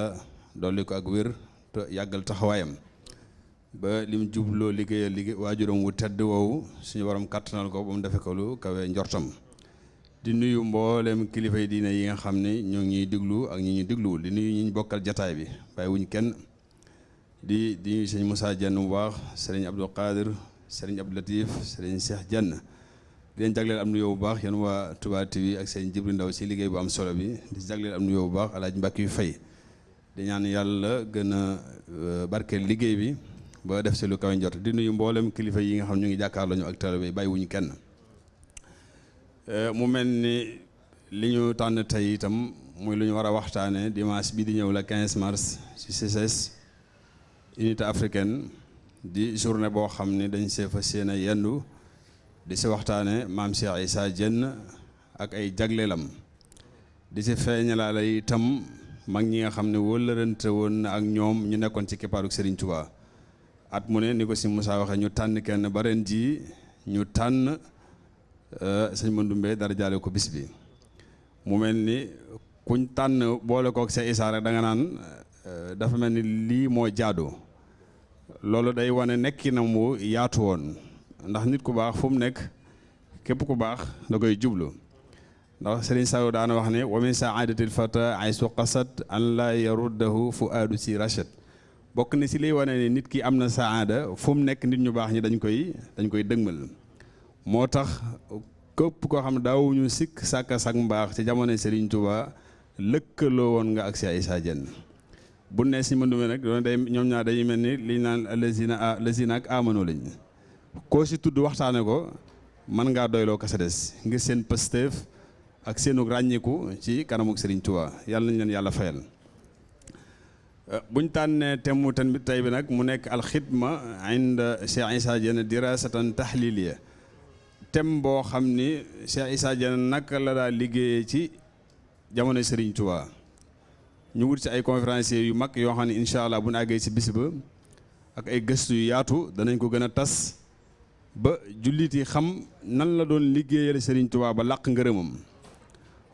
dolli ko ak wér te yàggal taxawaayam. Ba lim jubloo liggéeyal liggéey waajuram wu tedd woowu suñu borom kattanal ko ba mu defe ko lu kawe njortam. Di nuyu mboolem kilifa yi diine yi nga xam ne ñoo ngi ñuy ak ñi digluwul. Di nuyu ñi bokkal jataay bi bàyyi wuñ kenn. Di di nuyu sëñ Moussa Dieng bu baax Abdou Qadir sëriñ Abdou Latif sëriñ Cheikh Dieng di leen jagleel am nuyoo bu baax yéen waa Touba TV ak sëriñ Jibril Ndaw si liggéey bu am solo bi. Di jagleel am nuyoo bu baax alaaj Mbàkke yu fay di ñaan yàlla gën a barkeel liggéey bi ba def si lu kawe njot di nuyu mboolem kilifa yi nga xam ñu ngi jàkkaarloo ñu ak taalibe yi bàyyi wuñ kenn mu mel ni li ñu itam muy lu ñu war dimanche bi di ñëw la 15 mars ci CCS unité africaine di journée boo xam ne dañ see fas yéene yendu di si waxtaane maam Cheikh Issa Diène ak ay jagleelam. Di si feeñalaale itam mag ñi nga xam ne na ak ñoom ñu nekkoon ci kippaaruk Serigne Touba. At mu ne ni ko si Moussa waxee ñu tànn kenn ba ren jii ñu tànn sëñ Mandoumbe dara jaale ko bis bi. Mu mel ni kuñ tànn boole kook Cheikh Issa rek da nga naan dafa mel ni lii moo jaadu. Loolu day wane nekki na mu yaatu woon ndax nit ku baax fu mu nekk képp ku baax da koy jublu. ndax Serigne Saliou daana wax ne wa min saadatil fata aysu qasat an la yaruddahu fu aadu si rachet bokk na si liy wane ne nit ki am na saada fu mu nekk nit ñu baax ñi dañ koy dañ koy dëgmal. Moo tax képp koo xam ne daawuñu sikk sàkka sak mbaax ci jamono Serigne Touba lëkkaloo woon nga ak Cheikh Issa Diène. Bu ne si mëndume nag doon day ñoom ñaar dañuy mel ni liñ naan lazina lazina ak amano lañ koo si tudd waxtaane ko mën ngaa doyloo kasa des ngir seen pësteef ak seenu ràññiku ci kanamuk Serigne Touba. Yàlla nañ leen yàlla fayal. Buñ tànnee temu tan bi tey bi nag mu nekk alxidma inda Cheikh Issa Diène dirasatan tahliliya. Tem boo xam ni Cheikh Issa Diène naka la daa liggéeyee ci jamono Serigne Touba. Ñu wut ci ay conférenciers yu mag yoo xam ne incha allah bu ñu àggee ci bis ba ak ay gëstu yu yaatu danañ ko gën a tas ba jullit yi xam nan la doon liggéeyal Serigne Touba ba làq ngërëmam.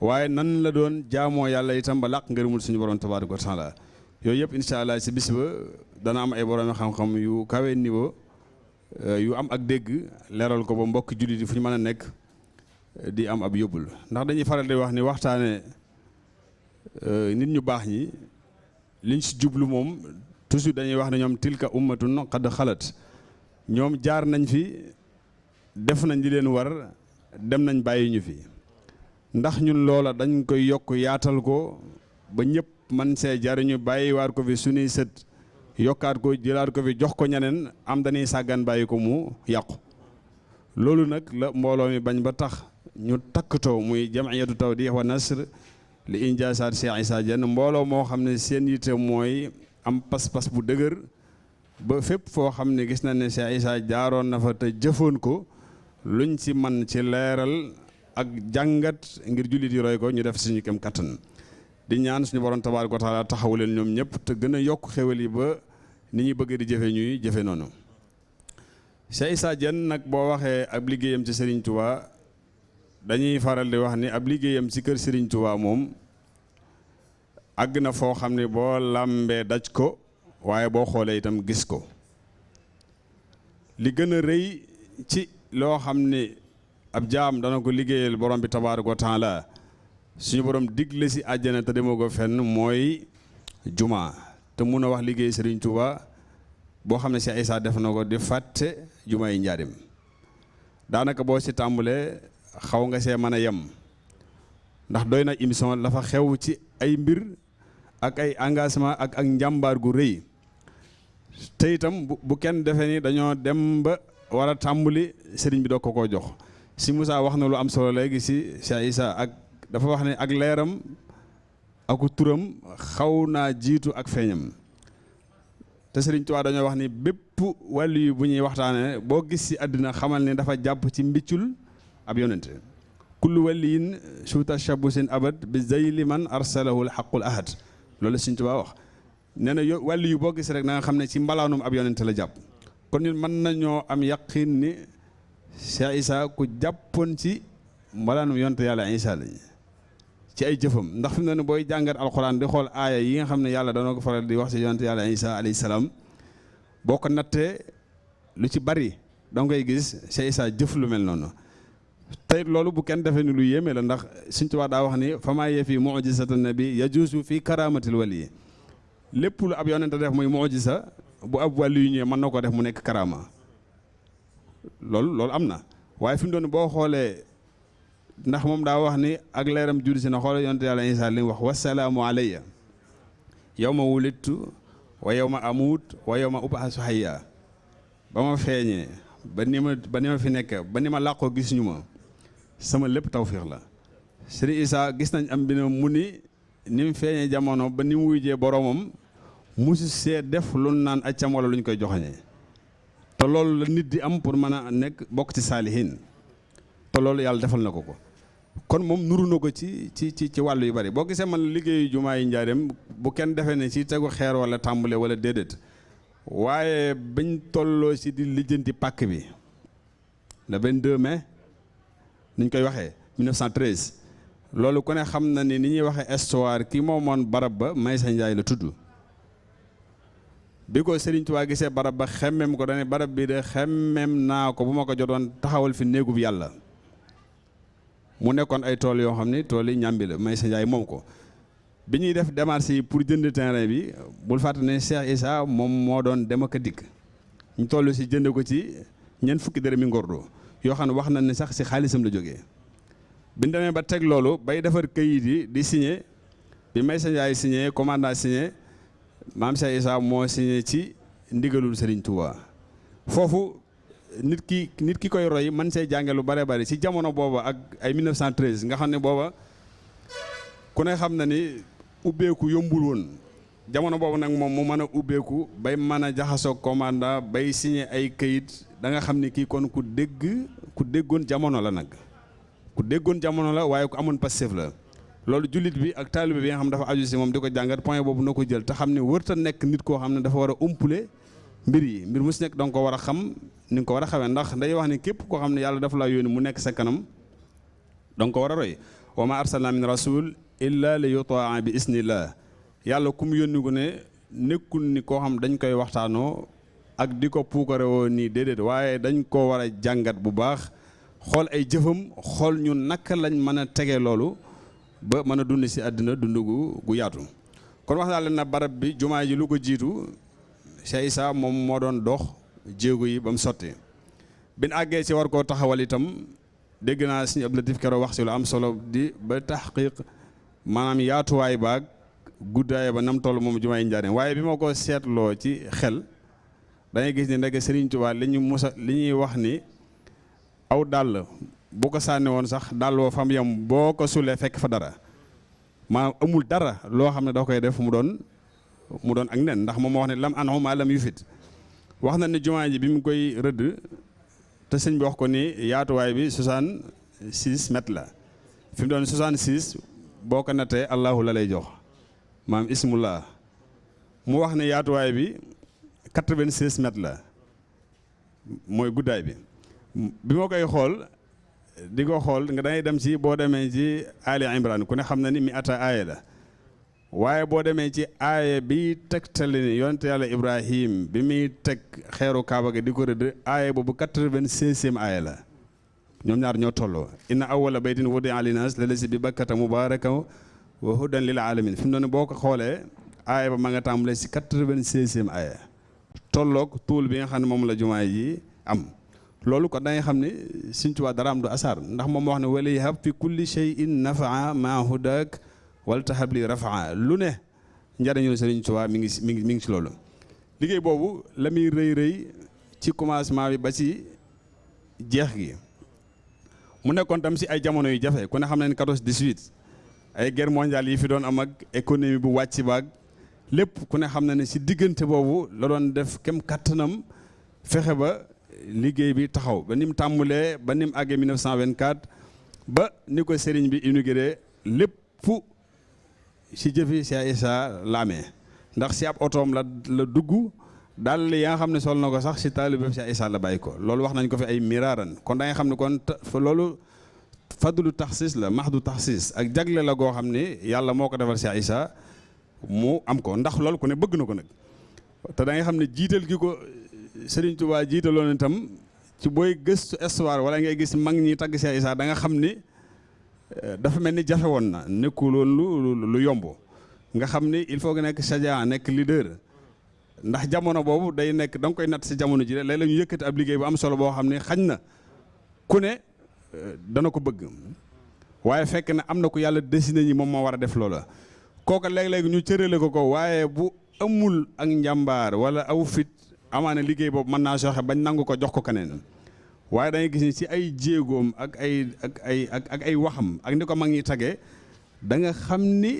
waaye nan la doon jaamoo yàlla itam ba làq ngërëmul suñu borom tabaaraka wa taala. yooyu yëpp incha allah ci bis ba dana am ay borom xam-xam yu kawe niveau yu am ak dégg leeral ko ba mbokk jullit yi fu ñu di am ab yóbbul. ndax dañuy faral di wax ni waxtaane nit ñu baax ñi liñ si jublu moom toujours dañuy wax ne ñoom tilka ummatun qad xalat ñoom jaar nañ fi def nañ li leen war dem nañ bàyyi ñu fi. Ndax ñun loola dañ koy yokk yaatal ko ba ñëpp man see jariñu bàyyiwaat ko fi suñuy sët yokkaat ko jëlaat ko fi jox ko ñeneen am dañuy sàggan bàyyi ko mu yàqu. Loolu nag la mbooloo mi bañ ba tax ñu takkatoo muy jamiyatu tawdih wa nasr li injaasaat Cheikh Issa Diène. Mbooloo moo xam ne seen yitte mooy am pas-pas bu dëgër ba fépp foo xam ne gis na ne Cheikh Issa jaaroon na fa te jëfoon ko luñ ci man ci leeral ak jàngat ngir jullit yi roy ko ñu def suñu kem kattan. Di ñaan suñu borom tabaaraka wa taala taxawu leen ñoom ñëpp te gën a yokk xéwal yi ba ni ñuy bëgg di jëfe ñuy jëfe noonu. Cheikh Issa Diène nag boo waxee ab liggéeyam ci Serigne Touba dañuy faral di wax ni ab liggéeyam ci kër Serigne Touba moom àgg na foo xam ne boo làmbee daj ko waaye boo xoolee itam gis ko. Li gën a ci loo xam ne ab jaam dana ko liggéeyal borom bi tabaaraka wa taala suñu borom digle si àjjana te demoo ko fenn mooy juma. Te mun a wax liggéey Serigne Touba boo xam ne Cheikh Issa def na ko di fàtte juma yi boo si tàmbalee xaw nga see mën a yem. Ndax doy na émission la fa xew ci ay mbir ak ay engagement ak ak njàmbaar gu rëy te itam bu kenn defee ni dañoo dem ba war a tàmbali sëriñ bi doo ko koo jox. Si Moussa wax na lu am solo léegi si Cheikh Issa ak dafa wax ne ak leeram aku turam xaw naa jiitu ak feeñam. Te Sëriñ Tuubaa dañoo wax ni bépp wàllu yi bu ñuy waxtaanee boo gis si àddina xamal ne dafa jàpp ci mbiccul ab yonente kullu waliyin suuta shabusin abad bi zayli man arsalahu alxaqul ahad. Loolu Sëriñ Tuubaa wax nee yo yu boo gis rek na nga xam ne ci mbalaanum ab yonente la kon ñun mën nañoo am yaqin ni Cheikh Issa ku jàppoon ci mbalaanum yonente yàlla Issa lañ ci ay jëfam. Ndax fi mu ne booy jàngat alxuraan di xool aaya yi nga xam ne yàlla dana ko faral di wax ci yonente yàlla Issa alayhi ko nattee lu ci bari danga koy gis Cheikh Issa jëf lu mel noonu. Tey loolu bu kenn defee ni lu yéeme la ndax Sëriñ Tuubaa daa wax ni mujisatan nabi yajuusu fii karamatil wali lépp lu ab yonente def muy mujisa bu ab wàllu yu ñëwee mën na ko def mu nekk karama. Loolu loolu am na. Waaye fi mu doon boo xoolee ndax moom daa wax ni ak leeram juddu si na xoolal yonente yàlla Isaa li wax wasalaamu alayya yow ma wa yow ma amuut wa yow ma hayya. Ba ma ba ni ba ni fi nekk ba ni ma gis ñu ma sama lépp tawfiix la. Sëriñ Isaa gis nañ am ni jamono ba ni mu boromam musu see def lu naan accam wala lu ñu koy joxañee te loolu la nit di am pour mën a nekk bokk ci saalihin te loolu yàlla defal na ko ko. Kon moom nuru na ko ci ci ci ci wàllu yu bari. Boo gisee man liggéeyu jumaa yi njaareem bu kenn defee ne ci tegu xeer wala tàmbale wala déedéet. Waaye bañ tolloo ci di lijjanti pàkk bi le 22 mai ni ñu koy waxee 1913 loolu ku ne xam na ni ni ñuy waxee histoire ki moomoon barab ba Maysa Njaay la tudd bi ko Serigne Touba gisee barab ba xemmem ko dane barab bi de xemmem naa ko bu ma ko jotoon taxawal fi néegub yàlla. Mu nekkoon ay tool yoo xam ne tool yi ñàmbi la may sa moom ko. Bi ñuy def démarche pour jënd terrain bi bul fàtte ne Cheikh Issa moom moo doon dem ñu toll si jënd ko ci ñeent fukki dërëmi ngordo yoo xam wax na ne sax si xaalisam la jógee. Bi demee ba teg loolu bay defar këyit yi di signé bi may sa njaay signé commandant signé maam Cheikh Issa moo signé ci ndigalul Serigne Touba. Foofu nit ki nit ki koy roy man see jànge lu bare bari ci jamono booba ak ay 1913 nga xam ne booba ku ne xam na ni ubbeeku yombul woon. Jamono boobu nag moom mu mën a ubbeeku bay mën a jaxasoo commandant bay signé ay kayit. Da nga xam ni kii kon ku dégg ku déggoon jamono la nag. Ku déggoon jamono la waaye ku amoon passif la. Loolu jullit bi ak taalibe bi nga xam dafa aju si moom di ko jàngat point boobu na ko jël te xam ne wërta nekk nit koo xam ne dafa war a umpule mbir yi. Mbir mu si nekk danga ko war a xam ni ko war a xamee ndax day wax ni képp koo xam ne yàlla dafa laa yónni mu nekk sa kanam danga ko war a roy. Wa ma arsalna min rasul illa li yutaa bi isnillah yàlla ku mu yónni ko ne nekkul ni koo xam dañ koy waxtaanoo ak di ko puukare woo nii déedéet waaye dañ ko war a jàngat bu baax xool ay jëfam xool ñu naka lañ mën a tegee loolu ba mën a dund si àddina dund gu yaatu. Kon wax na barab bi jumaa ji lu ko jiitu Cheikh Issa moom moo doon dox jéego yi ba mu sotti. Bin àggee ci war koo taxawal itam dégg naa suñu Abdou Latif Kero wax si lu am solo di ba taxqiq maanaam yaatuwaay baag guddaay ba nam toll moom jumaay njaareem. Waaye bi ma ko seetloo ci xel dangay gis ni ndeke Serigne Touba li ñu musa li ñuy wax ni aw dàll bu ko sànni woon sax daal woo fam yam boo ko sulee fekk fa dara. Maanaam amul dara loo xam ne da koy def mu doon mu doon ak nen ndax moom moo wax ne lam anhu maa lam yufit wax na ne jumaa ji bi mu koy rëdd te sëñ bi wax ko ni yaatuwaay bi 66 mètres la. Fi mu doon 66 boo ko nattee allahu la lay jox. Maam ismullah. Mu wax ne yaatuwaay bi 96 mètres la. Mooy guddaay bi. Bi ma koy xool di ko xool nga dangay dem ci boo demee ci Ali Imran ku ne xam na ni mi ata aaya la waaye boo demee ci aaya bi tegtali ni yonte yàlla Ibrahim bi muy teg xeeru Kaaba ga di ko rëdd aaya boobu 96e aaya la ñoom ñaar ñoo tolloo inna awwala baytin wudi'a linnaas lallazi bi bakkata mubaarakan wa hudan lil alamin fi mu ne boo ko xoolee aaya ba ma nga tàmbalee si 96e aaya tolloog tuul bi nga xam ne moom la jumaa yi am loolu kon da ngay xam ne Tuubaa dara am du asaar ndax moom wax ne wala yahab fi kulli shay'in nafaa maa hudak wala tahab li rafaa lu ne njariñul Sëriñ Tuubaa mi ngi mi ngi mi ngi si loolu liggéey rëy rëy ci commencement bi ba ci jeex gi mu nekkoon tam si ay jamono yu jafe ku ne xam ne ne 14 18 ay guerre mondiale yi fi doon am ak économie bu wàcc baag lépp ku ne xam na ne si diggante boobu la doon def kem kattanam fexe ba liggéey bi taxaw. Ba ni mu tàmbulee ba ni mu àggee 1924 ba ni ko sëriñ bi inauguré lépp si jëfi Cheikh Issa Lamé ndax si ab otoom la la dugg daal yi nga xam ne sol na ko sax si taalibe Cheikh Issa la bàyyi ko. Wax nañ ko fi ay miraaran. Kon da nga xam ne kon fadlu taxsis la maxdu taxsis. Ak jagle la goo xam ne yàlla moo ko mu am ko. Ndax loolu ku ne bëgg na ko nag. Da nga xam ne jiital gi ko Serigne Touba jiitaloon itam ci booy gëstu histoire wala ngay gis mag ñi tagg Cheikh Issa da nga xam ni dafa mel ni jafe woon na nekkuloon lu lu yomb. Nga xam ni il faut nekk sadia nekk leader. Ndax jamono boobu day nekk da nga koy natt si jamono ji rek léeg-léeg ñu yëkkati ab liggéey bu am solo boo xam ne na ku ne dana ko bëgg. Waaye fekk na am na ko yàlla dessiné ñi moom moo war a def loola. Kooka léeg-léeg ñu cërale ko ko waaye bu amul ak njàmbaar wala aw fit amaana liggéey boobu mën naa soxe bañ nangu ko jox ko keneen. Waaye dangay gis ni ci ay jéegoom ak ay ak ay ak ay waxam ak ni ko mag ñi tagee da nga xam ni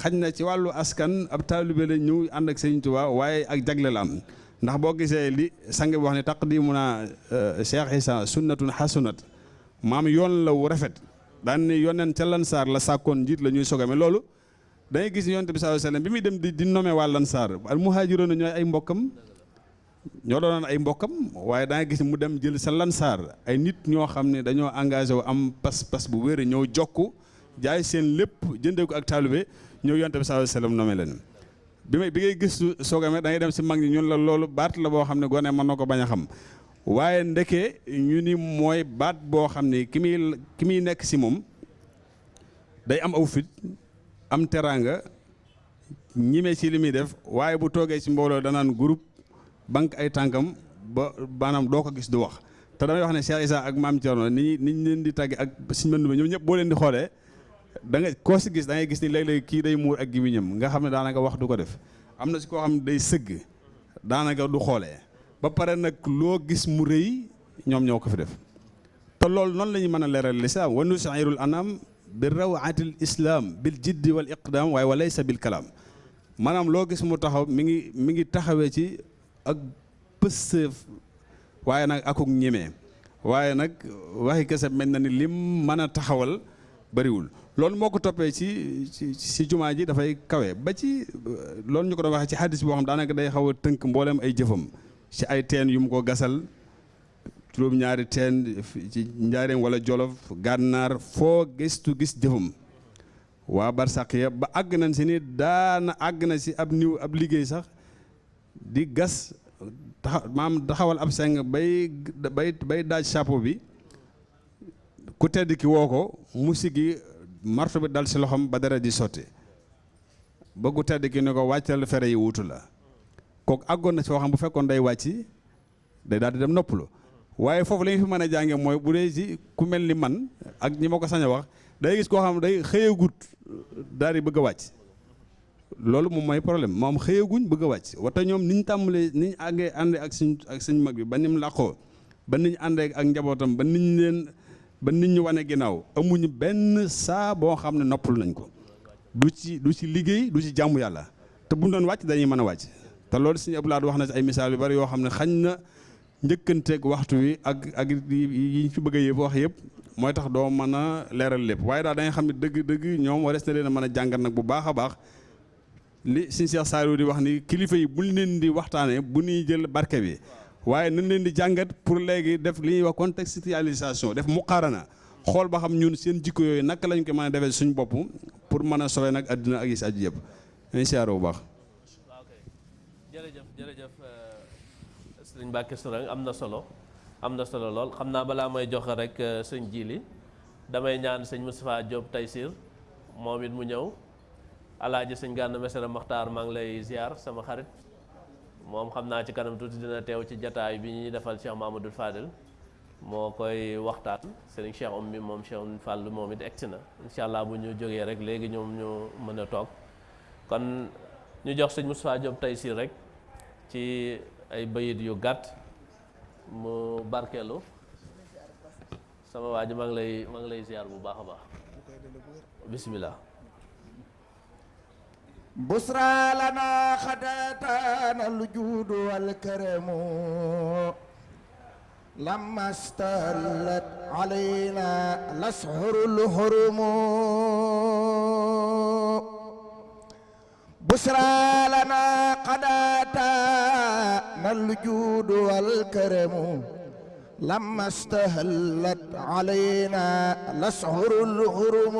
xañ na ci wàllu askan ab taalibe la ñëw ànd ak Sëriñ Tuubaa waaye ak jagle la am ndax boo gisee li sang wax ne taqdimuna Cheikh Issa sunnatun hasunat maam yoon la wu rafet. Daan ni yoneen ca Lansaar la sàkkoon njiit la ñuy sogame loolu dangay gis yonent bi sallallahu alayhi wasallam bi muy dem di di nommer waa al muhaajiroon ñooy ay mbokkam ñoo doonoon ay mbokkam waaye da nga gis mu dem jël sa Lansaar ay nit ñoo xam ne dañoo engagé wu am pas-pas bu wér ñëw jokku jaay seen lépp jëndee ko ak taalibe ñëw yonent bi sallallahu alayhi wasallam nommer leen. Bi may bi ngay gëstu soogame da ngay dem si mag ñun la loolu baat la boo xam ne gone mën na ko bañ a xam. Waaye ndeke ñu ni mooy baat boo xam ne ki muy ki muy nekk si moom day am aw fit am teraanga ñime ci li muy def waaye bu toogee ci mbooloo danaan groupe banque ay tànkam ba maanaam doo ko gis du wax. te damay wax ne Cheikh Issa ak Maam Thierno ni ni ñu leen di tàgge ak Sëñ ba ñoom ñëpp boo leen di xoolee da koo si gis da gis ni léeg-léeg kii day muur ak gémmiñam nga xam ne daanaka wax du ko def. Am na si koo xam ne day sëgg daanaka du xoolee. Ba pare nag loo gis mu rëy ñoom ñoo ko fi def. Te loolu noonu la ñuy mën a leeral lislaam. Wa nusairul anam bi rawatil islam bil jiddi wal iqdam waaye walaysa bil kalaam. Maanaam loo gis mu taxaw mi ngi mi ngi taxawee ci ak pësëf waaye nag akuk ñemee waaye nag waxi kese mel na ni lim mën a taxawal bariwul. Loolu moo ko toppee ci ci ci ji dafay kawe. Ba ci loolu ñu ko doon ci hadis boo xam daanaka day xaw a tënk mboolem ay jëfam. Ci ay teen yu ko gasal juróom ñaari teen ci njaareem wala jolof gànnaar foo gëstu gis jëfam. Waa barsàq ya ba àgg nañ si ni daana àgg na si ab niw ab liggéey sax di gas taxa maam taxawal ab seng bay bay bay daaj chapeau bi. Ku tedd ki woo ko mu sigi marto bi dal si loxoom ba dara di sotti. Ba ku tedd ki ne ko wàccal fere yi wutu la. Kooku àggoon na si foo xam bu fekkoon day wàcc day daal di dem noppalu. Waaye foofu la fi mën jànge mooy bu dee ci ku mel ni man ak ñi ma ko sañ a wax day gis koo xam day xëyagut daal di bëgg a wàcc. Loolu moom mooy problème moom xëyaguñ bëgg a wàcc wate ñoom niñ tàmbalee niñ àggee àndee ak suñ ak suñ mag bi ba nim làqoo ba niñ àndee ak njabootam ba niñ leen ba nit ñu wane ginnaaw amuñu benn saa boo xam ne noppal nañ ko. du ci du ci liggéey du ci jàmm yàlla te bu ñu doon wàcc dañuy mën a wàcc te loolu suñu Abdou Lahad wax na ci ay misaal yu bari yoo xam ne xañ na njëkkanteeg waxtu wi ak ak yi ñu fi bëgg a wax yëpp mooy tax doo mën a leeral lépp. daal da nga xam ne dëgg dëgg ñoom warees na leen a mën a jàngat nag bu baax a baax li suñu Cheikh Saliou di wax ni kilifa yi di waxtaanee bu ñuy jël barke bi waaye nañ leen di jàngat pour léegi def li wax contextualisation def muqaarana xool ba xam ñun seen jikko yooyu naka lañ ko mën a defee suñ bopp pour mën a sowe nag àddina ak yi si aju yëpp. Incha allah bu baax. kay jërëjëf jërëjëf sëriñ Mbacke Sourang am na solo am na solo lool. Xam naa balaa may joxe rek sëñ Jili damay ñaan sëñ Moustapha Diop Taysir moom it mu alaaji sëñ Gana Messere Maxtaar maa ngi lay ziar sama xarit. Moom xam naa ci kanam tuuti dina teew ci jataay bi ñuy defal Cheikh Mamadou Fadel. Moo koy waxtaan. Sëriñ Cheikh bi moom Cheikh Fall moom it egsi na. Incha allah bu ñu jógee rek léegi ñoom ñu mën a toog. Kon ñu jox sëñ Moustapha Diop si rek ci ay bayit yu gàtt mu barkeelu. Sama waa ji maa lay maa lay ziar bu baax a baax. بسرى لنا خداتنا الجود والكرم. لما استلت علينا الأسحر الحرم. بسرى لنا قداتنا الجود والكرم. لما استهلت علينا الأسحر الحرم.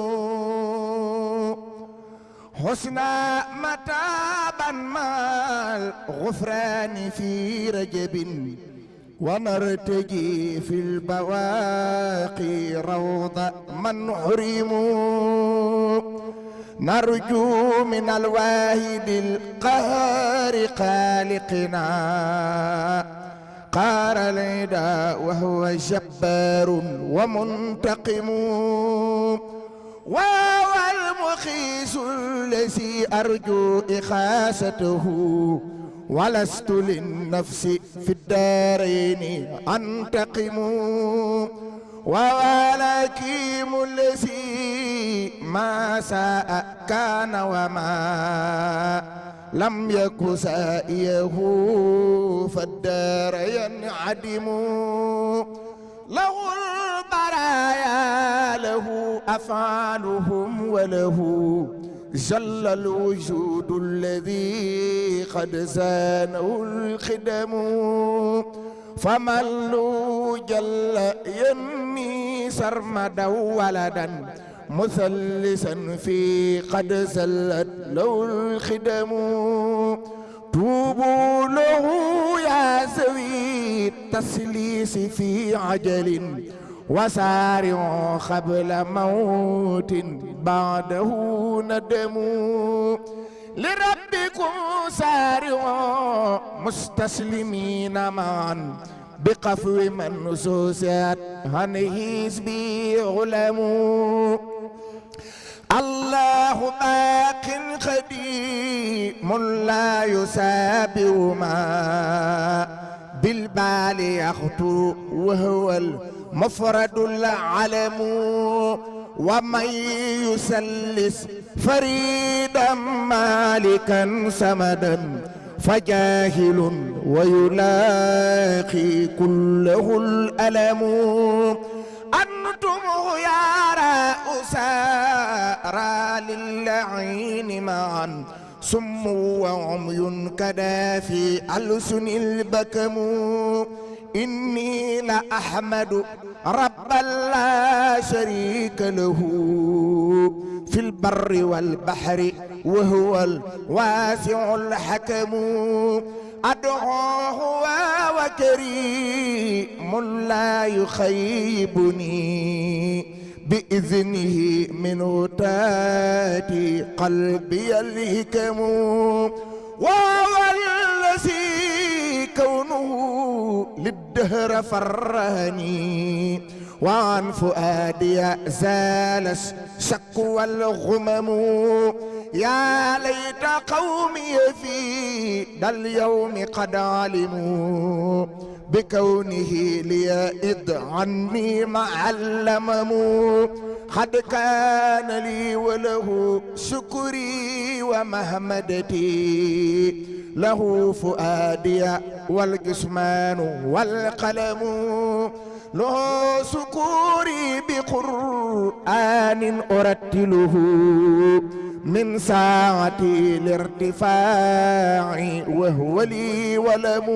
حسنا متابا مع الغفران في رجب. ونرتجي في البواقي روض من حرم. نرجو من الواحد القهار خالقنا. قار العدا وهو جبار ومنتقم. وهو المخيس الذي أرجو إخاسته ولست للنفس في الدارين أنتقم. وهو الحكيم الذي ما ساء كان وما لم يك سائيه فالدار ينعدم. له البرايا له أفعالهم وله جل الوجود الذي قد زانه الخدم. فمن جل يمي سرمدا ولدا مثلثا في قد زلت له الخدم. توبوا له يا ذوي التسليس في عجل وسارعوا قبل موت بعده ندم لربكم سارعوا مستسلمين معا. بقفو من نصوصات عن حزبي الله باق قديم لا يسابه ما. بالبال يخطو وهو المفرد العلم ومن يسلس فريدا مالكا سمدا فجاهل ويلاقي كله الألم. أنتم خيار أسارى للعين معا سم وعمي كدا في ألسن البكم. إني لأحمد ربا لا شريك له. في البر والبحر وهو الواسع الحكم. أدعوه وكريم لا يخيبني. بإذنه منه تاتي قلبي الهكم وهو الذي كونه للدهر فراني وعن فؤادي زال الشك والغمم يا ليت قومي في ذا اليوم قد علموا. بكونه لي عني معلمم قد كان لي وله شكري ومهمدتي. له فؤادي والجسمان والقلم. له سكوري بقرآن أرتله. من ساعتي الارتفاع وهو لي ولم.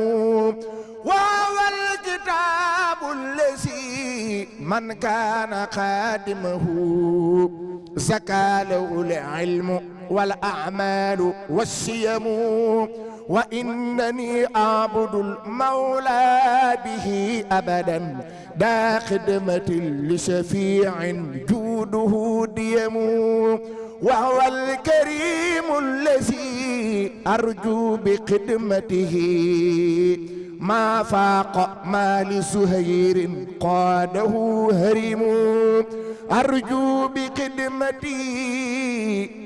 وهو الكتاب الذي من كان خادمه زكى له العلم والأعمال والسيم وإنني أعبد المولى به أبدا دا خدمة لشفيع جوده ديم وهو الكريم الذي أرجو بخدمته. ما فاق ما لسهير قاده هرم. أرجو بخدمتي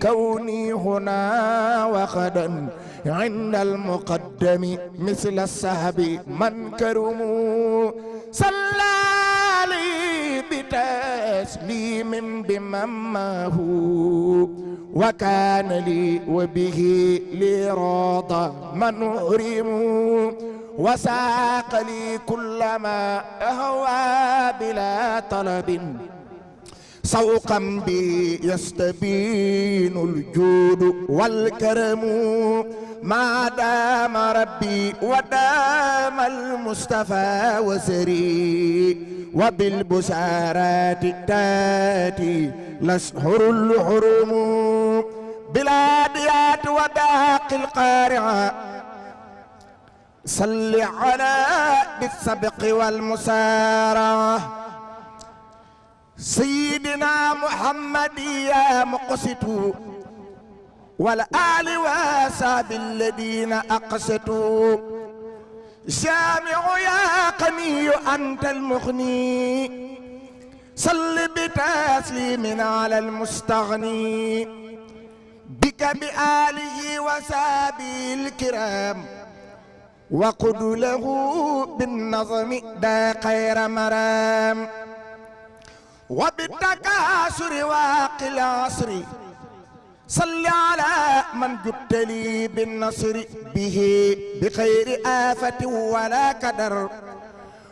كوني هنا وغدا عند المقدم مثل السحب من كرم. صلى بتسليم بممه وكان لي وبه لراضى من أرم وساق لي كل ما أهوى بلا طلب. سوقا بي يستبين الجود والكرم. ما دام ربي ودام المصطفى وسري وبالبشارات تاتي الأشهر الحرم. بلاديات وباقي القارعة. صل على بالسبق والمسارعة. سيدنا محمد يا مقسط والآل وصحب الذين أقسطوا. جامع يا قني أنت المغني. صل بتسليم على المستغني. بك بآله وصحبه الكرام. وقد له بالنظم دا خير مرام. وبالتكاثر واقي العصر. صل على من جبت لي بالنصر به بخير آفة ولا كدر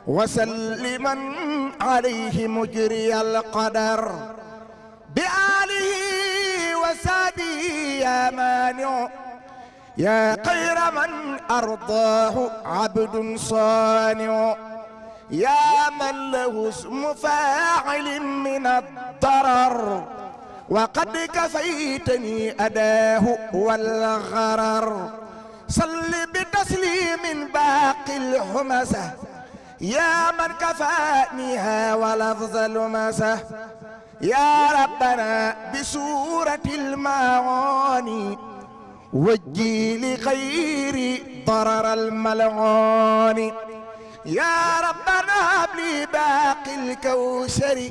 وسلما عليه مجري القدر. بآله وسابه يا مانع. يا خير من أرضاه عبد صانع. يا من له اسم فاعل من الضرر وقد كفيتني أداه والغرر. صل بتسليم باقي الحمسة. يا من كفانيها ولفظ المسة يا ربنا بسورة المعاني. وجي لخير ضرر الملعون. يا ربنا هب لي باقي الكوثر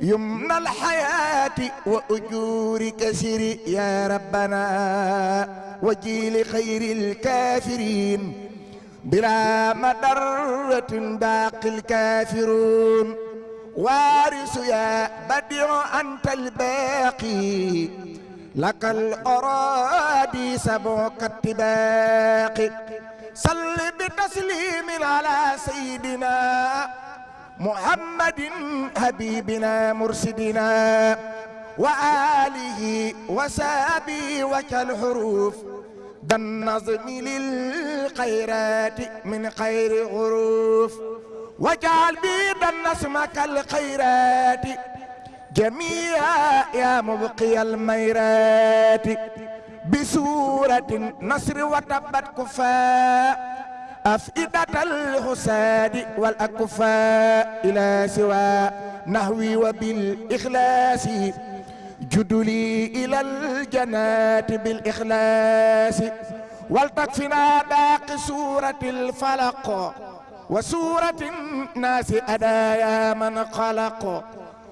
يمن الحياة وأجور كسر يا ربنا وجي لخير الكافرين بلا مدرة باقي الكافرون. وارث يا بديع أنت الباقي. لك الأراضي سبعك التباقي صل بتسليم على سيدنا محمد حبيبنا مرشدنا وآله وسابي وكالحروف ذا النظم للخيرات من خير غروف واجعل بيد النسم كالخيرات جميعا يا مبقي الميرات بسورة نصر وتبت كفاء أفئدة الحساد والأكفاء إلى سوى نهوي وبالإخلاص. جدلي إلى الجنات بالإخلاص. ولتكفنا باقي سورة الفلق. وسورة الناس أدايا من خلق.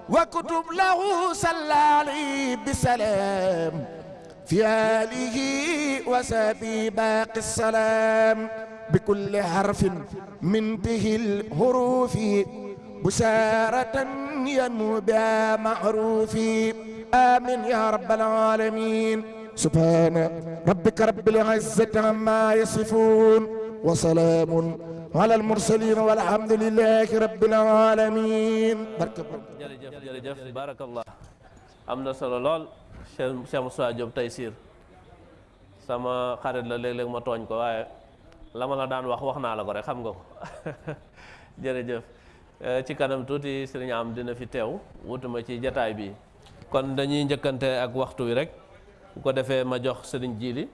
وكتب له صلى عليه بسلام. في آله وسبي باقي السلام بكل حرف من به الحروف بشارة ينمو بها معروف. آمين يا رب العالمين. سبحان ربك رب العزة عما يصفون وسلام على المرسلين والحمد لله رب العالمين. jërëjëf jërëjëf barakallah am na solo lool Cheikh Moussa Diop Taysiir sama xarit la léeg-léeg ma tooñ ko waaye la ma la daan wax wax naa la ko rek xam nga ko. Jërëjëf. Ci kanam tuuti sëriñ am dina fi teew wutuma ci jataay bi. Kon dañuy njëkkante ak waxtu wi rek. Bu ko defee ma jox sëriñ Jili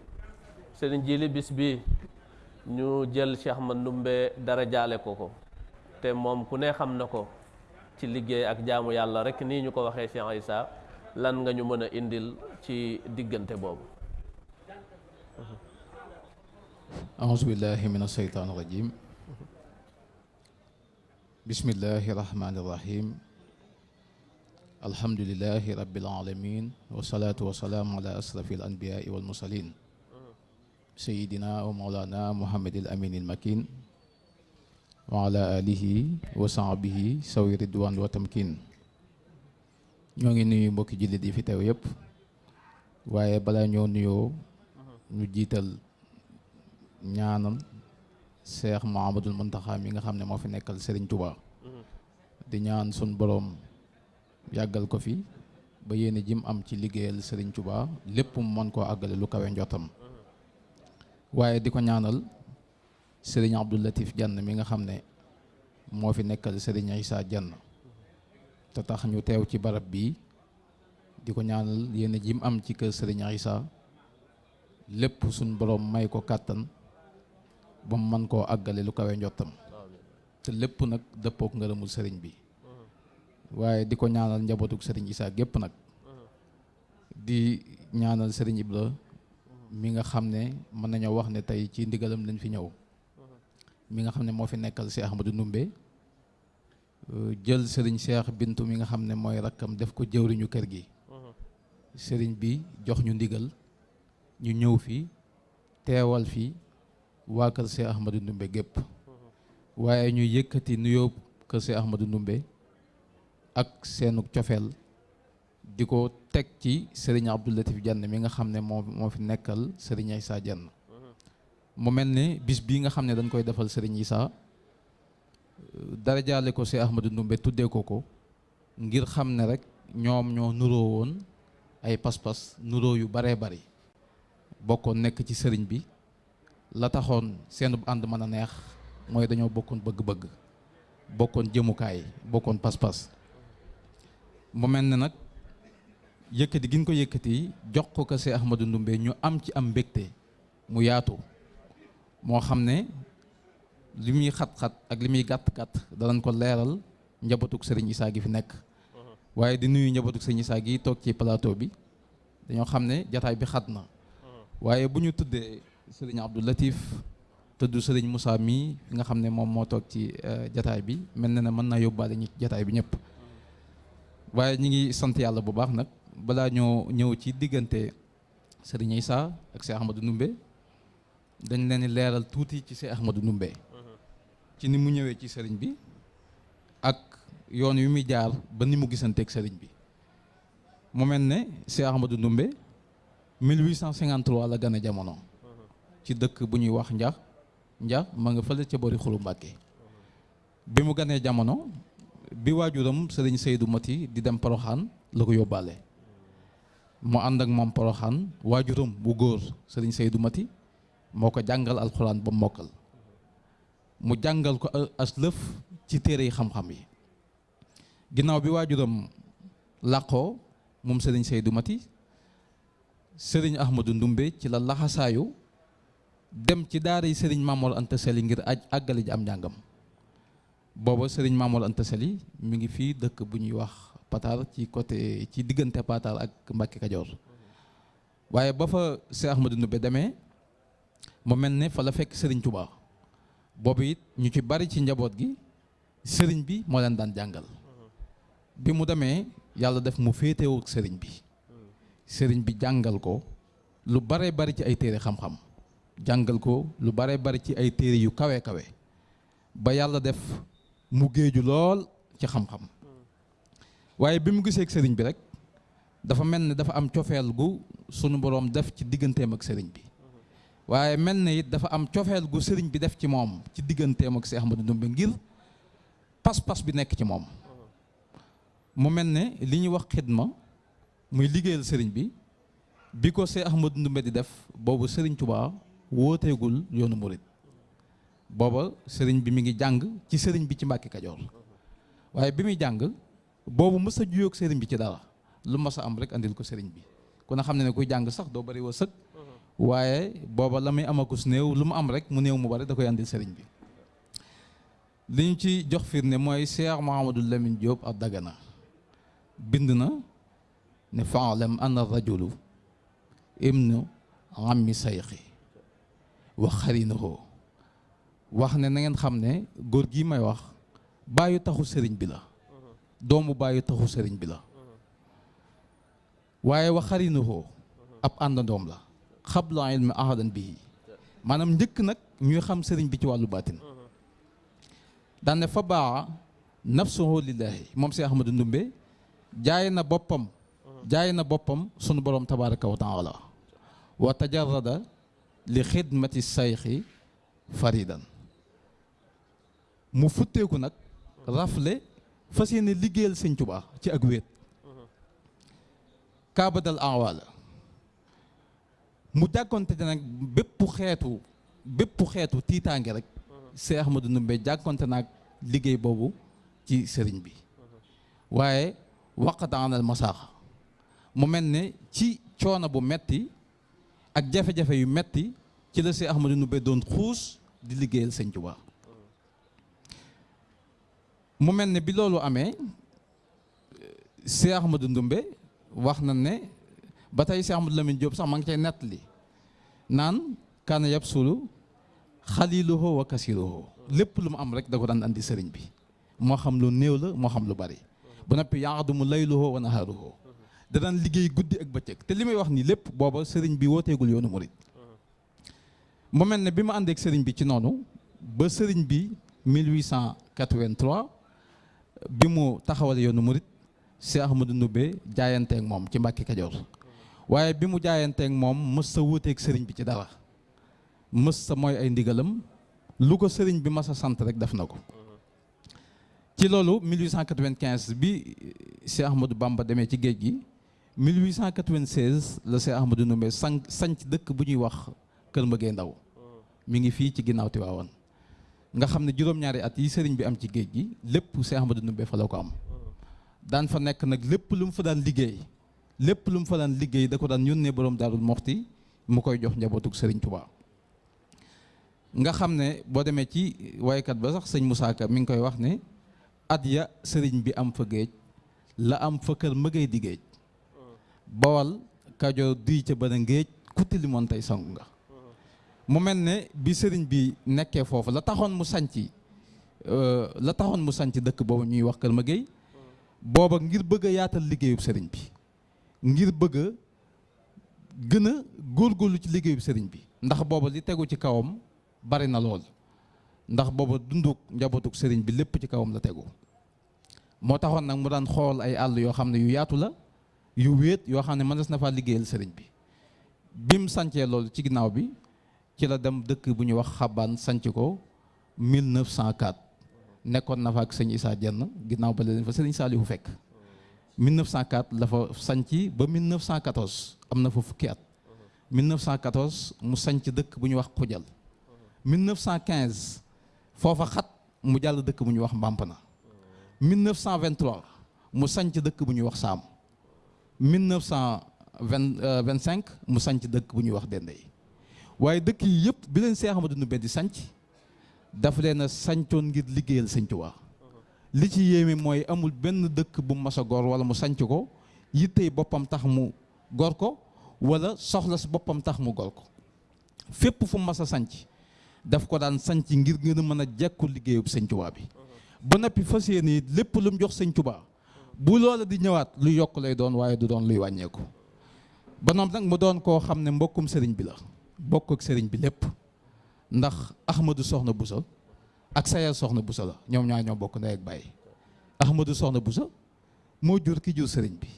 sëriñ Jili bis bi ñu jël Cheikh Mandoumbe dara jaale ko ko. Te moom ku ne xam na ko ci liggéey ak jaamu yàlla rek nii ñu ko waxee Cheikh Issa lan nga ñu mën a indil ci diggante boobu. أعوذ بالله من الشيطان الرجيم بسم الله الرحمن الرحيم الحمد لله رب العالمين والصلاة والسلام على أشرف الأنبياء والمرسلين سيدنا ومولانا محمد الأمين المكين وعلى آله وصحبه سوي رضوان وتمكين ñoo ngi nuyu mbokki jullit yi fi teew yëpp waaye balaa ñoo nuyoo ñu jiital ñaanal Cheikh Mouhamadoul Mountakha mi nga xam ne fi nekkal Serigne Touba. Di ñaan sun boroom yàggal ko fi ba yéene jim am ci liggéeyal Serigne Touba lépp mu mën koo àggale lu kawe njottam waaye di ko ñaanal Serigne Abdou Latif Diann mi nga xam ne moo fi nekkal Serigne Issa Diann te tax ñu teew ci barab bii di ko ñaanal jim am ci kër Serigne Issa lépp suñ boroom may ko kàttan ba mën koo àggale lu kawe njottam. Te lépp nag dëppook ngërëmul sëriñ bi. Waaye di ko ñaanal njabootuk sëriñ Issa gépp nag. Di ñaanal sëriñ Ibra mi nga xam ne mën nañoo wax ne tey ci ndigalam lañ fi ñëw. Mi nga moo fi nekkal si Ahmadou Ndumbe jël sëriñ Cheikh Bintu mi nga xam ne mooy rakkam def ko jëwriñu kër gi. Sëriñ bi jox ñu ndigal ñu ñëw fi teewal fi waa kër Cheikh Ahmadou Ndumbe gépp. Waaye ñu yëkkati nuyoo kër Cheikh Ahmadou Ndumbe ak seenu cofeel di ko teg ci Serigne Abdou Latif Diann mi nga xam ne moo moo fi nekkal Serigne Issa Diann mu mel ne bis bii nga xam ne dañ koy defal Serigne Issa dara jaale ko Cheikh Ahmadou Ndumbe tuddee ko ko ngir xam ne rek ñoom ñoo nuroo woon ay pas-pas nuroo yu baree bari. Bokkoon nekk ci sëriñ bi. La taxoon seen ànd mën a neex mooy dañoo bokkoon bëgg-bëgg. Bokkoon jëmukaay bokkoon pas-pas. Mu mel ne nag yëkkati gi ñu ko yëkkati jox ko ko Cheikh Ahmadou ñu am ci am mbégte mu yaatu. Moo xam ne li muy xat-xat ak li muy gàtt-gàtt danañ ko leeral njabootug sëriñ Issa gi fi nekk. Waaye di nuyu njabootug sëriñ Issa gi toog ci plateau bi. Dañoo xam ne jataay bi xat na. Waaye bu ñu tuddee sëriñ Abdou Latif tudd sëriñ Moussa mii nga xam ne moom moo toog ci jataay bi mel na ne mën naa yóbbaale ñi jataay bi ñëpp. Waaye ñi ngi sant yàlla bu baax nag. Balaa ñoo ñëw ci diggante sëriñ Issa ak Cheikh Ahmadou Ndumbe dañ leen di leeral tuuti ci Cheikh Ahmadou Ndumbe ci ni mu ñëwee ci sëriñ bi ak yoon wi muy jaar ba ni mu gisanteeg sëriñ bi. Mu mel ne Cheikh Ahmadou Ndumbe 1853 la gane jamono. Ci dëkk bu ñuy wax njax njax ma nga fële ca bori xulu Mbàkke. Bi mu ganee jamono bi waajuram sëriñ Seydou Mati di dem Poroxaan la ko yóbbaale. Mu ànd ak moom Poroxaan waajuram bu góor sëriñ Seydou Mati moo ko jàngal alxuraan ba mokkal mu jàngal ko as lëf ci yi xam-xam yi. Ginnaaw bi waajuram làqoo moom sëriñ Seydou Mati sëriñ Ahmadou Ndumbe ci la laxasaayu dem ci daara yi sëriñ Mamor Anta Sali ngir aj àggale ji am njàngam. Booba sëriñ Mamor Anta Sali mi ngi fii dëkk bu ñuy wax Patar ci côté ci Patar ak Mbàkke Kajoor. Waaye ba fa Cheikh Ahmadou Ndumbe demee mu mel ne fa la fekk sëriñ Touba boobu it ñu ci bari ci njaboot gi sëriñ bi moo leen daan jàngal. bi mu demee yàlla def mu féetewu sëriñ bi. sëriñ bi jàngal ko lu bare bari ci ay téere xam-xam. jàngal ko lu bare bari ci ay téere yu kawe kawe. ba yàlla def mu géeju lool ci xam-xam. waaye bi mu gisee ak sëriñ bi rek dafa mel ni dafa am cofeel gu sunu boroom def ci digganteem ak sëriñ bi. Waaye mel na it dafa am cofeel gu sëriñ bi def ci moom ci digganteem ak Seex Ahmadu Ndumbe ngir pas-pas bi nekk ci moom. Mu mel ne li ñuy wax xidma muy liggéeyal sëriñ bi bi ko see Ahmadu Ndumbe di def boobu sëriñ Touba wooteegul yoonu murit. Booba sëriñ bi mi ngi jàng ci sëriñ bi ci Mbàkke Kajoor. Waaye bi muy jàng boobu mës a juyoog sëriñ bi ci dara. Lu masa am rek andil ko sëriñ bi. Ku ne xam ne ne kuy jàng sax doo bari wa sëg waaye booba la muy amakus néew lu mu am rek mu néew mu bari da koy andil sëriñ bi li ñu ci jox firnde mooy Cheikh Mouhamadou Lamine Diop ak Dagana bind na ne faalam anna rajulu ibnu ammi sayxi wa xarinahu wax ne na ngeen xam ne góor gi may wax bàyyi taxu sëriñ bi la doomu bàyyi taxu sëriñ bi la waaye wa xarinahu ab àndandoom la قبل علم احد به. مانام ديك نك نيو خام سيرن بي تي والو باتين دان فبا نفسه لله. موم سي أحمد ندومبي جاينا بوبام جاينا بوبام سون بروم تبارك وتعالى. وتجرد لخدمة الشيخ فريدا. مو فوتيكو نك رافلي فاسيني ليغيل سيغ توبا تي اك كابدل اعوالا mu jàkkonte nag bépp xeetu bépp xeetu tiitaange rek Seex Ahmadu Ndumbe jàkkonte naag ne ci metti ak jafe-jafe yu metti ci la Seex Ahmadu Ndumbe doon di ne ne ba tey Seex Ahmadu Lamin Jóob sax ma ngi cay nettali naan kaana yabsulu xaliluhu wa kasiruhu lépp lu mu am rek da ko daan andi sëriñ bi. Moo xam lu néew la moo xam lu bari. Ba noppi yaxdumu layluhu wa naharuhu da daan liggéey guddi ak bëccëg. Te li may wax nii lépp booba sëriñ bi wooteegul yoonu murit. Mu mel ne bi ma àndeek sëriñ bi ci noonu ba sëriñ bi 1883 bi mu taxawal yoonu murit Cheikh Ahmadou jaayante jaayanteeg moom ci Mbàkke Kajoor. Waaye bi mu jaayanteeg moom mës sa wuuteeg sëriñ bi ci dara. Mës sa mooy ay ndigalam. Lu ko sëriñ bi mas a sant rek def na ko. Ci loolu 1895 bi Cheikh Ahmadou Bamba demee ci géej gi 1896 la Cheikh Ahmadou Ndumbe san sanc dëkk bu ñuy wax Kër Mbëggee Ndaw. Mi ngi fii ci ginnaaw Tiwaawan nga xam ne juróom-ñaari at yi sëriñ bi am ci géej gi lépp Cheikh Ahmadou Ndumbe fa la ko am. Daan fa nekk nag lépp lu mu fa daan liggéey. Lépp lu mu fa daan liggéey da ko daan yónnee borom Daarul Moxti mu koy jox njabootug sëriñ Tuubaa nga xam ne boo demee ci waykat ba sax sëñ Moussa Ka mi ngi koy wax ne at ya sëriñ bi am fa géej la am fa kër mëgay di géej. Bawal kajoor géej ku tilimoon tey sangu nga. Mu mel ne bi sëriñ bi nekkee foofu la taxoon mu sanci la taxoon mu sanc dëkk boobu ñuy wax kër mëgay booba ngir bëgg yaatal liggéeyub sëriñ bi. Ngir bëgg gën a góorgóorlu ci liggéeyub sëriñ bi. Ndax booba li tegu ci kawam bari na lool. Ndax booba dunduk njabootug sëriñ bi lépp ci kawam la tegu. Moo taxoon nag mu daan xool ay àll yoo xam ne yu yaatu la yu wéet yoo xam ne na faa liggéeyal sëriñ bi. Bim sancee loolu ci ginnaaw bi ci la dem dëkk bu ñuy wax xabaan sanc ko 1904 nekkoon na fa ak sëñ Issa Dieng ginnaaw ba leen fa sëriñ Saalihu fekk 1904 la fa sanc ba 1914 am na fa fukki at. 1914 mu sanc dëkk bu ñuy wax xujal 1915 foofa xat mu jàll dëkk bu ñuy wax Mbampana. 1923 mu sanc dëkk bu ñuy wax Saam. 1925 mu sanc dëkk bu ñuy wax Dendey. waaye dëkk yi yëpp bi leen Seex Ahmadu Ndumbe di sanc daf leen a sancoon ngir liggéeyal Sëñ Tuubaa. Li ci yéeme mooy amul benn dëkk bu mu mas a gor wala mu sanc ko yittey boppam tax mu gor ko wala soxla si boppam tax mu gor ko. Fépp fu mu mas a sanc daf ko daan sanc ngir gën a mën a jekku liggéeyub Sëñ Tuubaa bi. Ba noppi fas yéene lépp lu mu jox Sëñ Tuubaa bu loola di ñëwaat lu yokk lay doon waaye du doon luy wàññeeku. Ba noonu nag mu doon koo xam ne mbokkum sëriñ bi la bokk ak sëriñ bi lépp. Ndax Ahmadou Soxna Bousso ak Sayar Soxna Bousso la ñoom ñaar ñoo bokk ndey ak bàyyi Ahmadou Soxna Bousso moo jur ki jur sëriñ bi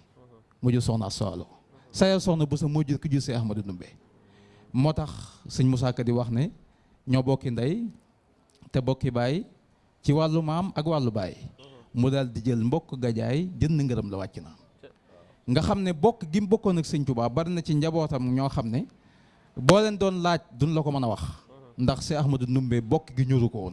mu jur Soxna Soalo sayal Soxna Bousso moo jur ki jur see Ahmadou Ndumbe moo tax sëñ Moussa Ka di wax ne ñoo bokki ndey te bokki baay ci wàllu maam ak wàllu baay. Mu daal di jël mbokk gajaay jënd ngërëm la wàcc na. Nga xam ne bokk gi mu bokkoon ak sëñ Tuubaa bari na ci njabootam ñoo xam ne boo leen doon laaj duñ la ko mën a wax. Ndax see Ahmadou Ndumbe bokk gi ñuru ko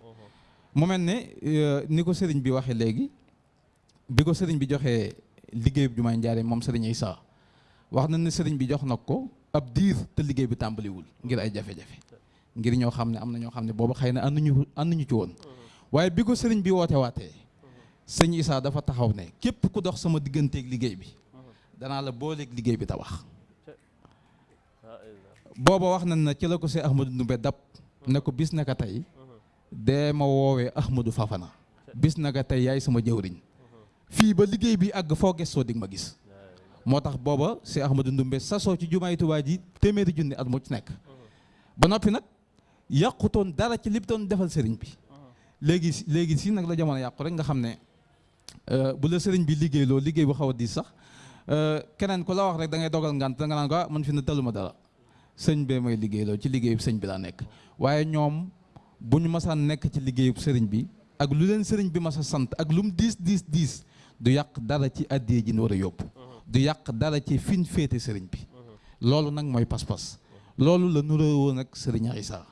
mu mel ne ni ko sëriñ bi waxee léegi bi ko sëriñ bi joxee liggéeyub jumaay njaare moom sëriñ Isaa wax na ne sëriñ bi jox na ko ab diir te liggéey bi tàmbaliwul ngir ay jafe-jafe ngir ñoo xam ne am na ñoo xam ne booba xëy na ànduñu ànduñu ci woon. Waaye bi ko sëriñ bi woote waatee sëñ Isaa dafa taxaw ne képp ku dox sama digganteeg liggéey bi danaa la booleeg liggéey bi tabax booba wax nañ na ci la ko see Ahmadou Ndumbe dab ne ko bis naka tey dee ma woowee Ahmadou Fafana bis naka tey yaay sama jëwriñ. Fii ba liggéey bi àgg foo gestoo dig ma gis. Moo tax booba see Ahmadou Ndumbe sasoo ci jumaay Tuubaa ji téeméeri junni at mu ci nekk. Ba noppi nag yàqutoon dara ci li doon defal sëriñ bi. Léegi léegi si nag la jamono yàqu rek nga xam ne bu la sëriñ bi liggéey loo liggéey bu xaw a diis sax keneen ku la wax rek da ngay dogal ngant da nga naan ko ah man fi ne taluma dara. Bee may liggéey loo ci liggéeyub sëñ bi laa nekk. Waaye ñoom bu ñu masaan nekk ci liggéeyub sëriñ bi ak lu leen sëriñ bi mas a sant ak lu mu diis diis diis du yàq dara ci addiyee ji ñu war a yóbbu. Du yàq dara ci fiñ féete sëriñ bi. Loolu nag mooy pas-pas. Loolu la nuroo woon ak sëriñ Isaa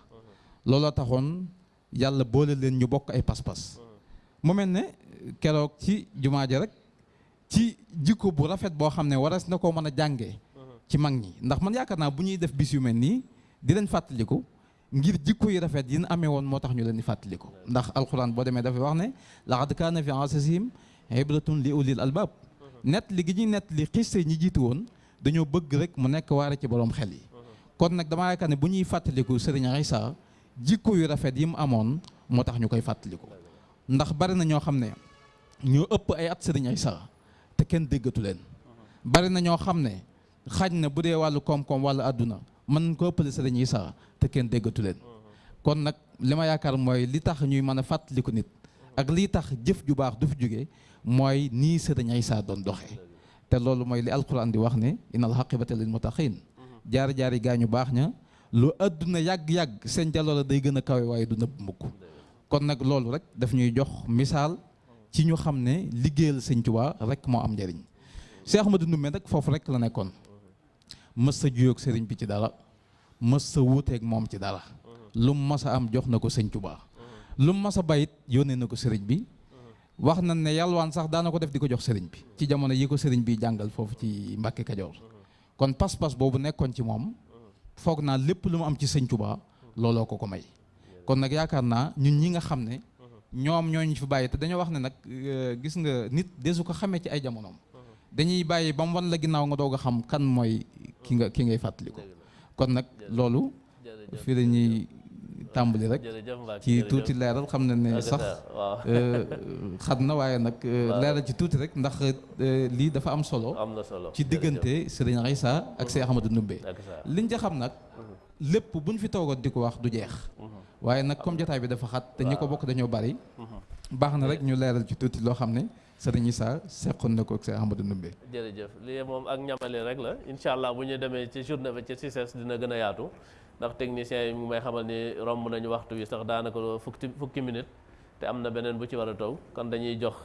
looloo taxoon yàlla boole leen ñu bokk ay pas-pas. Mu mel ne keroog ci jumaa ja rek ci jikko bu rafet boo xam ne waras na koo mën a jàngee ci mag ñi. Ndax man yaakaar naa bu ñuy def bis yu mel nii di leen fàttaliku ngir jikko yu rafet yi amee woon moo tax ñu leen di ndax alxuraan boo demee dafay wax ne laqad kaana fi ansasihim ibratun li ulil albab net li gi ñuy net li xiste ñi jiitu woon dañoo bëgg rek mu nekk waare ci borom xel yi kon nag damaa yaakaar ne bu ñuy fàttaliku Sëriñ Isaa jikko yu rafet yi mu amoon moo tax ñu koy fàttaliku ndax bari na ñoo xam ne ñoo ëpp ay at Sëriñ Isaa te kenn déggatu leen bari na ñoo xam ne xaj na bu dee wàllu koom-koom wàllu àdduna mën ko ëppale Sëriñ Isaa te kenn déggatu leen. Kon nag li ma yaakaar mooy li tax ñuy mën a fàttaliku nit ak lii tax jëf ju baax du fi jóge mooy nii Sëriñ Isaa doon doxee. Te loolu mooy li alquran di wax ne innal aqibata lil muttaqin. Jaar-jaari gaa ñu baax ña lu àdduna yàgg-yàgg seen jaloola day gën a kawe waaye du mukk. Kon nag loolu rek daf ñuy jox misaal ci ñu xam liggéeyal sëñ rek moo am njëriñ Cheikh Ahmadou Ndoumbé nag foofu rek la nekkoon mës sa juyoog sëriñ bi ci dara mës sa wuuteeg moom ci dara lu mas am jox na ko sëñ lu mas bayit yónnee na ko sëriñ bi. Wax na ne yalwaan sax daana ko def di ko jox sëriñ bi ci jamono yi ko sëriñ bi jàngal foofu ci Mbàkke Kajoor. Kon pas-pas boobu nekkoon ci moom foog naa lépp lu mu am ci sëñ Tuubaa looloo ko ko may. Kon nag yaakaar naa ñun ñi nga xam ne ñoom ñooñu fi bàyyi te dañoo wax ne nag gis nga nit desu ko xamee ci ay jamonoom dañuy bàyyi ba mu wan la ginnaaw nga doog a xam kan mooy ki nga ki ngay fàttali ko. Kon nag loolu fii la ñuy tàmbali rek. Ci tuuti leeral xam na ne sax xat na waaye nag leeral ci tuuti rek ndax lii dafa am solo ci diggante Sëriñ Isaa ak Seex Ahmadou Ndoumbé liñ ca xam nag lépp buñ fi toogoon di ko wax du jeex. Waaye nag comme jotaay bi dafa xat te ñi ko bokk dañoo bari baax na rek ñu leeral ci tuuti loo xam ne Sëriñ Isaa seqoon na ko ak Seex Ahmadou Ndoumbé. Jërëjëf lii moom ak ñamale rek la. Incha allah bu ñu demee ci journée ba ci CICES dina gën a yaatu. Ndax technicien yi mu may xamal ni romb nañu waxtu wi sax daanaka fukki fukki minute. Te am na beneen bu ci war a taw. Kon dañuy jox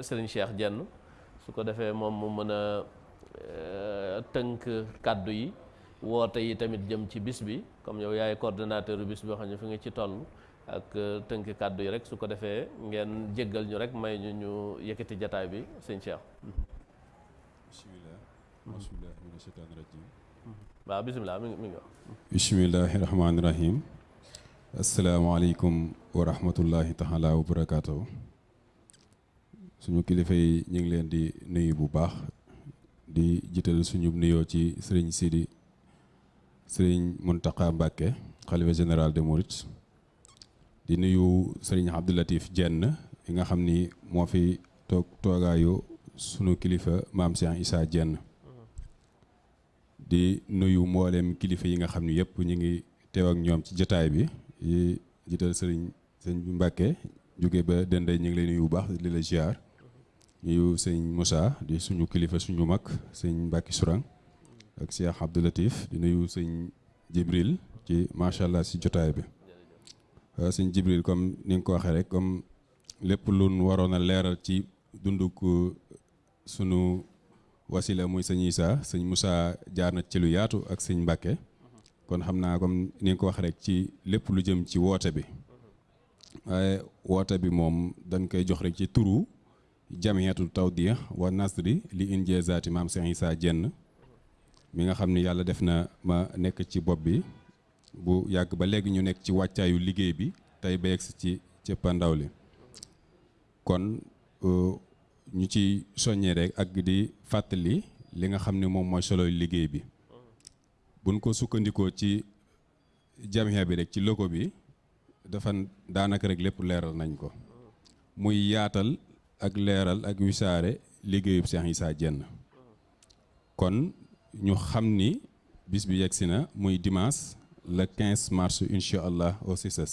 sëriñ Cheikh Jenn su ko defee moom mu mën a tënk kàddu yi woote yi tamit jëm ci bis bi. Comme yow yaay coordonnateur bis bi xam ne fi nga ci toll. Ak tënk kàddu yi rek su ko defee ngeen jéggal ñu rek may ñu ñu yëkkati jataay bi sëñ Cheikh. bismillah. Bismillahi mina shaytaani rajim waaw bisimilah mi ngi mi ngi wax. Bismillahi rahmaani rahim asalaamaaleykum wa rahmatullahi taala wa barakaatu suñu kilifa yi ñu ngi leen di nuyu bu baax di jiital suñu nuyoo ci sëriñ Sidi sëriñ Muntaqa Mbàkke xalifa général de Mourides di nuyu sëriñ Abdoulatif Jenn yi nga xam ni moo fi toog toogaayu sunu kilifa maam Cheikh Issa Jenn di nuyu mboolem kilifa yi nga xam ni yëpp ñu ngi teew ak ñoom ci jotaay bi. Yi jiital sëriñ sëñ Mbàkke jóge ba dende ñu ngi lay nuyu bu baax di la ziar. Nuyu sëñ Moussa di suñu kilifa suñu mag sëñ Mbàkke Sourang ak Cheikh Abdou Latif. Di nuyu sëñ Jibril ci macha allah si jotaay bi sëñ Jibril comme ni nga ko waxee rek comme lépp lu nu waroon a leeral ci dunduk sunu wasila muy sëñ Issa sëñ Moussa jaar na ci lu yaatu ak sëñ Mbàkke kon xam naa comme ni ko waxee rek ci lépp lu jëm ci woote bi. Waaye woote bi moom dañ koy jox rek ci turu jamiyatul tawdiya wa nasri li injaazaati maam Cheikh Issa Diène mi nga xam ni yàlla def na ma nekk ci bopp bi. Bu yàgg ba léegi ñu nekk ci wàccaayu liggéey bi tey ba yegsi ci cëppandaw li. Kon ñu ci soññee rek ak di fàttali li nga xam ne moom mooy soloy liggéey bi. Buñ ko sukkandikoo ci jamiya bi rek ci logo bi dafa daanaka rek lépp leeral nañ ko. Muy yaatal ak leeral ak wisaare liggéeyub Cheikh Issa Diène. Kon ñu xam ni bis bi yegsi na muy dimanche le 15 mars incha allah au CICES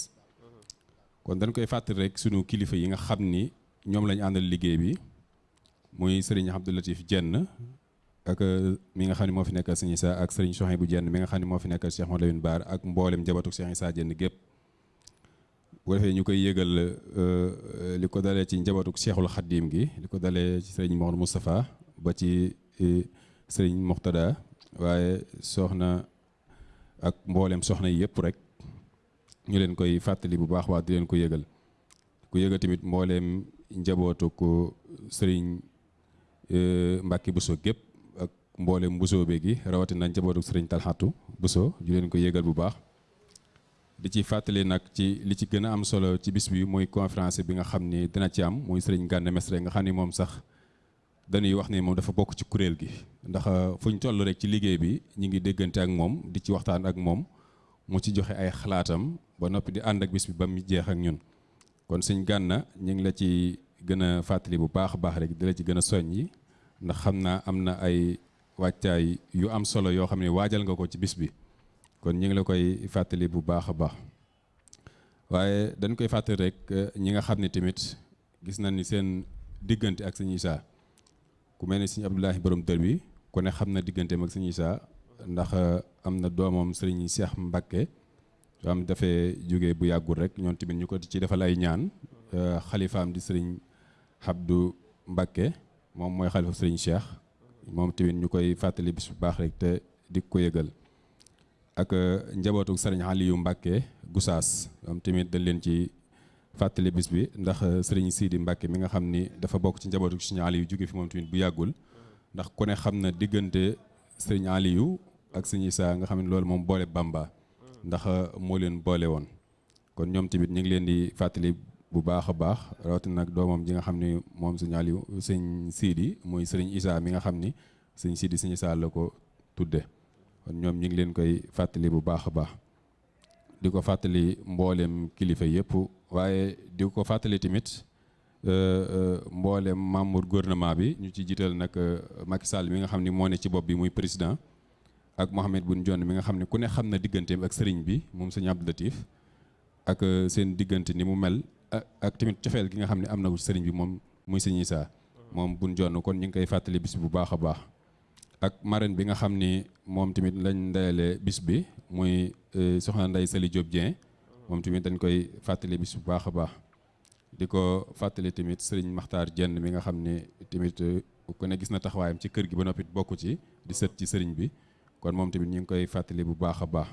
kon dañ koy fàttali rek sunu kilifa yi nga xam ni ñoom lañu àndal liggéey bi muy sëriñ Abdou Latif Diène ak mi nga xam ne moo fi nekkal Sëriñ Issa ak sëriñ Souhaïbou Diène mi nga xam ne moo fi nekkal Cheikh Mouhamadou Lamine Bara ak mboolem njabootu Cheikh Issa Diène gépp bu defee ñu koy yëgal li ko dalee ci njabootu Cheikhul Khadim gi li ko dalee ci sëriñ Mouhamadou Moustapha ba ci sëriñ Moxtada waaye soxna ak mboolem soxna yi yëpp rek ñu leen koy fàttali bu baax waa di leen ko yëgal. Ku yëgal tamit mbooleem njabootu ko sëriñ Mbàkke Buso gépp ak mboolem Buso be gi rawatina njabootu sëriñ Talxatu Buso ñu leen ko yëgal bu baax. Di ci fàttali nag ci li ci gën a am solo ci bis bi mooy conférence bi nga xam ni dina ci am muy sëriñ Gana Messere nga xam ni moom sax dañuy wax ni moom dafa bokk ci kuréel gi. ndax fu ñu toll rek ci liggéey bi ñu ngi déggante ak moom di ci waxtaan ak moom mu ci joxe ay xalaatam ba noppi di ànd ak bis bi ba jeex ak ñun. Kon sëñ Gana ñu ngi la ci gën a fàttali bu baax baax rek di la ci gën a ndax xam naa am na ay wàccaay yu am solo yoo xam ne waajal nga ko ci bis bi. Kon ñu ngi la koy fàttali bu baax baax. Waaye dañ koy rek ñi nga xam ne tamit gis nañ ni seen diggante ak Issa ku mel ne sëñ Abdoulahi borom dër bi ku ne xam na digganteem ak sëñ Issa ndax am na doomam sëriñ Cheikh Mbakke soo am dafee jóge bu yàggul rek ñoom tamit ñu ko ci defal ay ñaan xalifaam di sëriñ Abdou Mbakke moom mooy xalifa sëriñ Cheikh moom tamit ñu koy fàttali bis bu baax rek te di ko yëgal. Ak njabootu sëriñ Aliou Mbakke Gusaas moom tamit dañ leen ci fàttali bis bi ndax sëriñ Sidi Mbakke mi nga xam ni dafa bokk ci njabootu sëriñ Aliou jóge fi moom tamit bu yàggul. Ndax ku ne xam na diggante sëriñ Aliou ak sëriñ Issa nga xam ne loolu moom boole Bamba. Ndax moo leen boole woon. Kon ñoom tamit ñu ngi leen di fàttali bu baax a baax rawatina nag doomam ji nga xam ni moom sëñ Aliou sëñ Sidi muy sëriñ Issa mi nga xam ni sëñ Sidi sëñ Issa la ko tudde. Kon ñoom ñu ngi leen koy fàttali bu baax a baax. Di ko fàttali mboolem kilifa yëpp waaye di ko fàttali tamit mboolem membre gouvernement bi ñu ci jiital nag Macky Sall mi nga xam ni moo ne ci bopp bi muy président ak Mohamed Boun Dionne mi nga xam ne ku ne ak sëriñ bi moom sëñ Abdou Latif ak seen ni mu mel ak tamit cofeel gi nga xam ne am bi moom muy sëñ Issa moom Boun Dionne. Kon ñu koy fàttali bis bu baax baax. Ak marraine bi nga xam ni moom lañ bis bi muy soxna Ndeye Sali Diop Dieng. Moom tamit dañ koy fàttali bis bu baax a baax. Di ko fàttali tamit sëriñ Makhtar Dieng mi nga xam ne tamit ku ne gis na taxawaayam ci kër gi ba noppi bokk ci di sët ci sëriñ bi. Kon moom tamit ñu ngi koy fàttali bu baax a baax.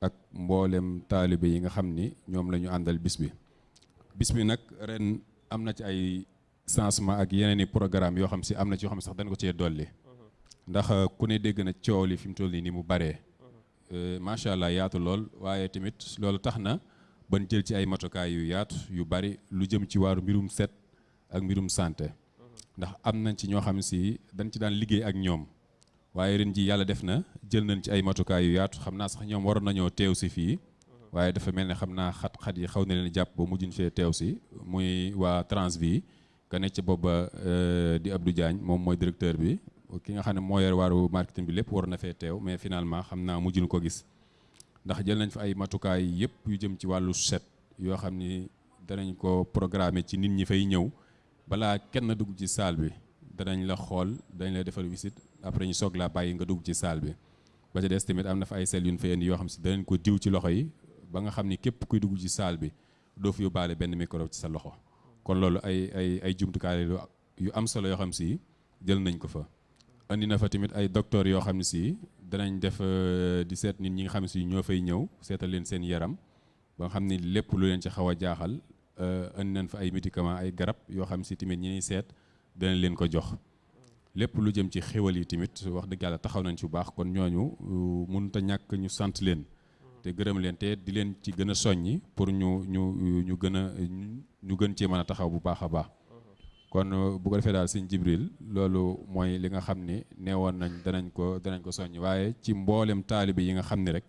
Ak mboolem taalibe yi nga xam ni ñoom la ñu àndal bis bi. Bis bi nag ren am na ci ay changement ak yeneen i programme yoo xam si am na ci yoo xam sax dañ ko cee dolli. Ndax ku ne dégg na coow li fi mu toll nii ni mu baree. Macha allah yaatu lool. Waaye tamit loolu tax na ban jël ci ay matukaay yu yaatu yu bari lu jëm ci waaru mbirum set ak mbirum santé. Ndax am nañ ci ñoo xam si dañ ci daan liggéey ak ñoom. Waaye ren ji yàlla def na jël nañ ci ay matukaay yu yaatu. Xam naa sax ñoom waroon nañoo teew si fii. Waaye dafa mel ne xam naa xat-xat yi xaw na leen jàpp ba mujjuñ fee teew si. Muy waa Transvi ka nekk ci booba di Abdou Diagne moom mooy directeur bi. Ki nga xam ne moo yor waaru marketing bi lépp war na fee teew mais finalement xam naa mujjuñ ko gis. Ndax jël nañ fa ay matukaay yëpp yu jëm ci wàllu set yoo xam ni danañ ko programmer ci nit ñi fay ñëw. Balaa kenn dugg ci salle bi danañ la xool dañ la defal visite après ñu soog laa bàyyi nga dugg ci salle bi. Ba ca des am na fa ay sel yu ñu fa indi yoo xam si danañ ko diw ci loxo yi ba nga xam ni képp kuy dugg ci salle bi doo fi yóbbaale benn micro ci sa loxo. Kon loolu ay ay ay jumtukaay yu am solo yoo xam si jël nañ ko fa. Andi na fa tamit ay docteurs yoo xam ne si danañ def di seet nit ñi nga xam si ñoo fay ñëw seetal leen seen yaram ba nga xam ni lépp lu leen ci xaw a jaaxal andi nañ fa ay médicaments ay garab yoo xam si tamit ñi ñuy seet danañ leen ko jox. lépp lu jëm ci xéwal yi tamit wax dëgg yàlla taxaw nañ ci bu baax kon ñooñu mënut a ñàkk ñu sant leen te gërëm leen te di leen ci gën a soññi pour ñu ñu ñu gën a ñu gën cee mën a taxaw bu baax a baax. Kon bu ko defee daal sëñ Jibril loolu mooy li nga xam ni neewoon nañ danañ ko danañ ko soññ. Waaye ci mboolem taalibe yi nga xam rek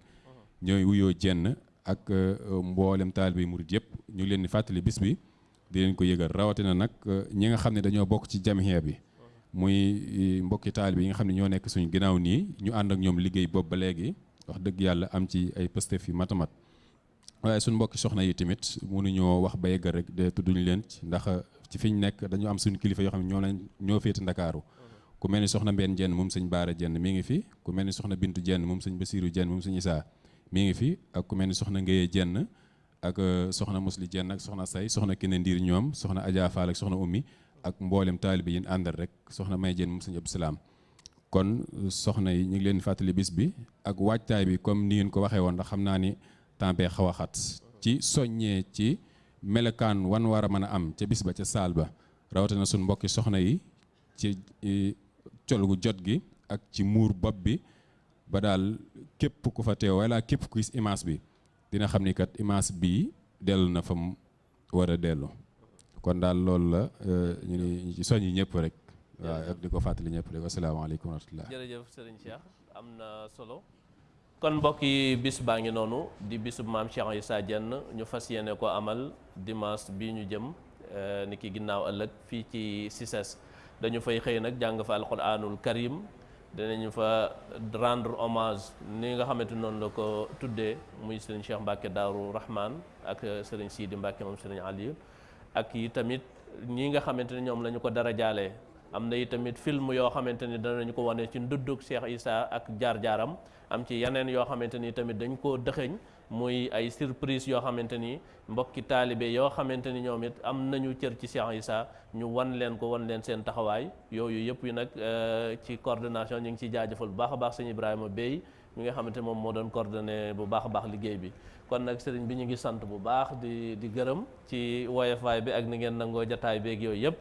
ñooy wuyoo jenn ak mboolem taalibe yi murid yëpp ñu ngi leen di fàttali bis bi di leen ko yëgal. Rawatina nag ñi nga xam ne dañoo bokk ci jamiya bi muy mbokki taalibe yi nga xam ne ñoo nekk suñu ginnaaw nii ñu ànd ak ñoom liggéey boobu ba léegi. Wax dëgg yàlla am ci ay matamat waaye suñu mbokki soxna yi tamit mënuñoo wax ba yëgal rek de tudduñ leen ci ndax ci fi ñu nekk dañu am suñu kilifa yoo xam ne ñoo lañ ñoo féete ndakaaru. Ku mel ni soxna Mbène Jenn moom sëñ Baara Jenn mi ngi fi ku mel ni soxna Bintu Jenn moom sëñ Basiiru Jenn moom sëñ Isaa mi ngi fi ak ku mel ni soxna Ngéye Jenn ak soxna Musli Jenn ak soxna Say soxna Kine Ndiir ñoom soxna Adja ak soxna Ummi ak mboolem taalibe yi àndal rek soxna May Jenn moom sëñ Salaam. Kon soxna yi ñu ngi leen fàttali bis bi ak waajtaay bi comme ni ngeen ko waxee woon ndax xam ni temps bee xat. Ci soññee ci melekaan wan war a mën a am ca bis ba ca saal ba. Rawatina suñ mbokki soxna yi ci col jot gi ak ci muur bopp bi ba daal képp ku fa teew wala képp ku gis image bi dina xam ni kat image bii dellu na fa mu war a dellu. Kon daal loolu la ñu ni ci soññi ñëpp rek. Waaw ak di ko fàttali ñëpp rek. Asalaamaaleykum wa rahmatullah jërëjëf Cheikh. Am na solo kon mbokk yi bis baa ngi noonu di bisub maam Cheikh Issa Diène ñu fas yéene ko amal dimanche bii ñu jëm ni ki ginnaaw ëllëg fii ci CICES. Dañu fay xëy nag jàng fa alquranul karim dinañu fa rendre hommage ni nga xamante noonu la ko tuddee muy Serigne Cheikh Mbacke Daaru Rahman ak Serigne Sidi Mbacke moom Serigne Aliou ak yi tamit ñi nga xamante ne ñoom la ñu ko dara jaalee am na itamit tamit film yoo xamante ni danañu ko wane ci nduddug Cheikh Issa ak jaar-jaaram. am ci yeneen yoo xamante ni tamit dañ koo dëxëñ muy ay surprise yoo xamante ni mbokki taalibe yoo xamante ni ñoom it am nañu cër ci Cheikh Issa. ñu wan leen ko wan leen seen taxawaay. yooyu yëpp yi nag ci coordination ñu ngi ciy jaajëfal bu baax a baax sëñ Ibrahima Bey mi nga xamante moom moo doon coordonné bu baax a baax liggéey bi. kon nag sëriñ bi ñu ngi sant bu baax di di gërëm ci woyofaay bi ak ni ngeen nangoo jataay beeg yooyu yëpp.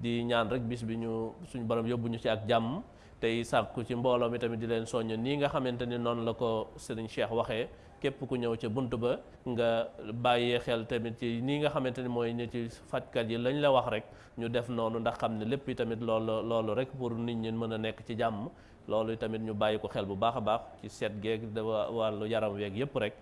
Di ñaan rek bis bi ñu suñu borom yóbbu ñu ci ak jàmm. tey sàkku ci mbooloo mi tamit di leen soññ nii nga xamante ni noonu la ko sëriñ Cheikh waxee. képp ku ñëw ca bunt ba nga bàyyee xel tamit ci nii nga xamante ni mooy ñi ci fajkat yi lañ la wax rek ñu def noonu ndax xam ne lépp tamit loolu loolu rek pour nit ñi mën a nekk ci jàmm. loolu tamit ñu bàyyi ko xel bu baax a baax ci seet geeg da wàllu yaram weeg yëpp rek.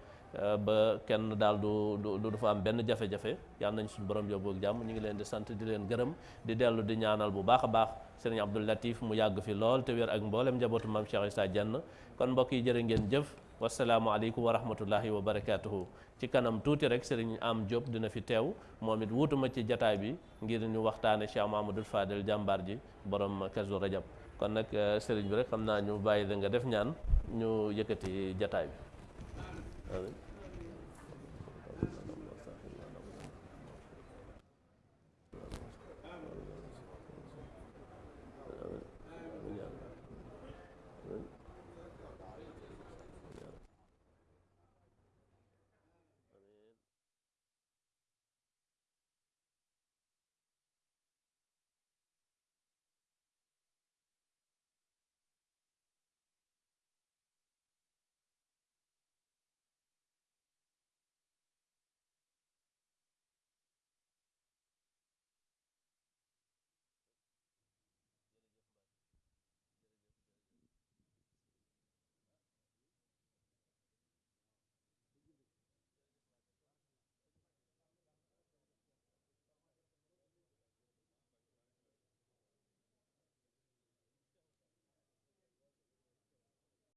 Ba kenn daal du du du fa am benn jafe-jafe. Yàlla nañ suñu borom yóbbu ak jàmm. Ñu ngi leen di sant di leen gërëm di dellu di ñaanal bu baax a baax sëriñ Abdou Latif mu yàgg fi lool te wér ak mboolem njabootu maam Cheikh Issa Diène kon mbokk yi jërë ngeen jëf. Wasalaamualeykum wa rahmatullahi wa barakaatuhu. Ci kanam tuuti rek sëriñ Am Diop dina fi teew. Moom it wuutuma ci jataay bi ngir ñu waxtaane Cheikh Mahamadul Fadel jàmbaar ji borom Kazu Rajab. Kon nag sëriñ bi rek xam naa ñu bàyyi da nga def ñaan ñu yëkkati jataay bi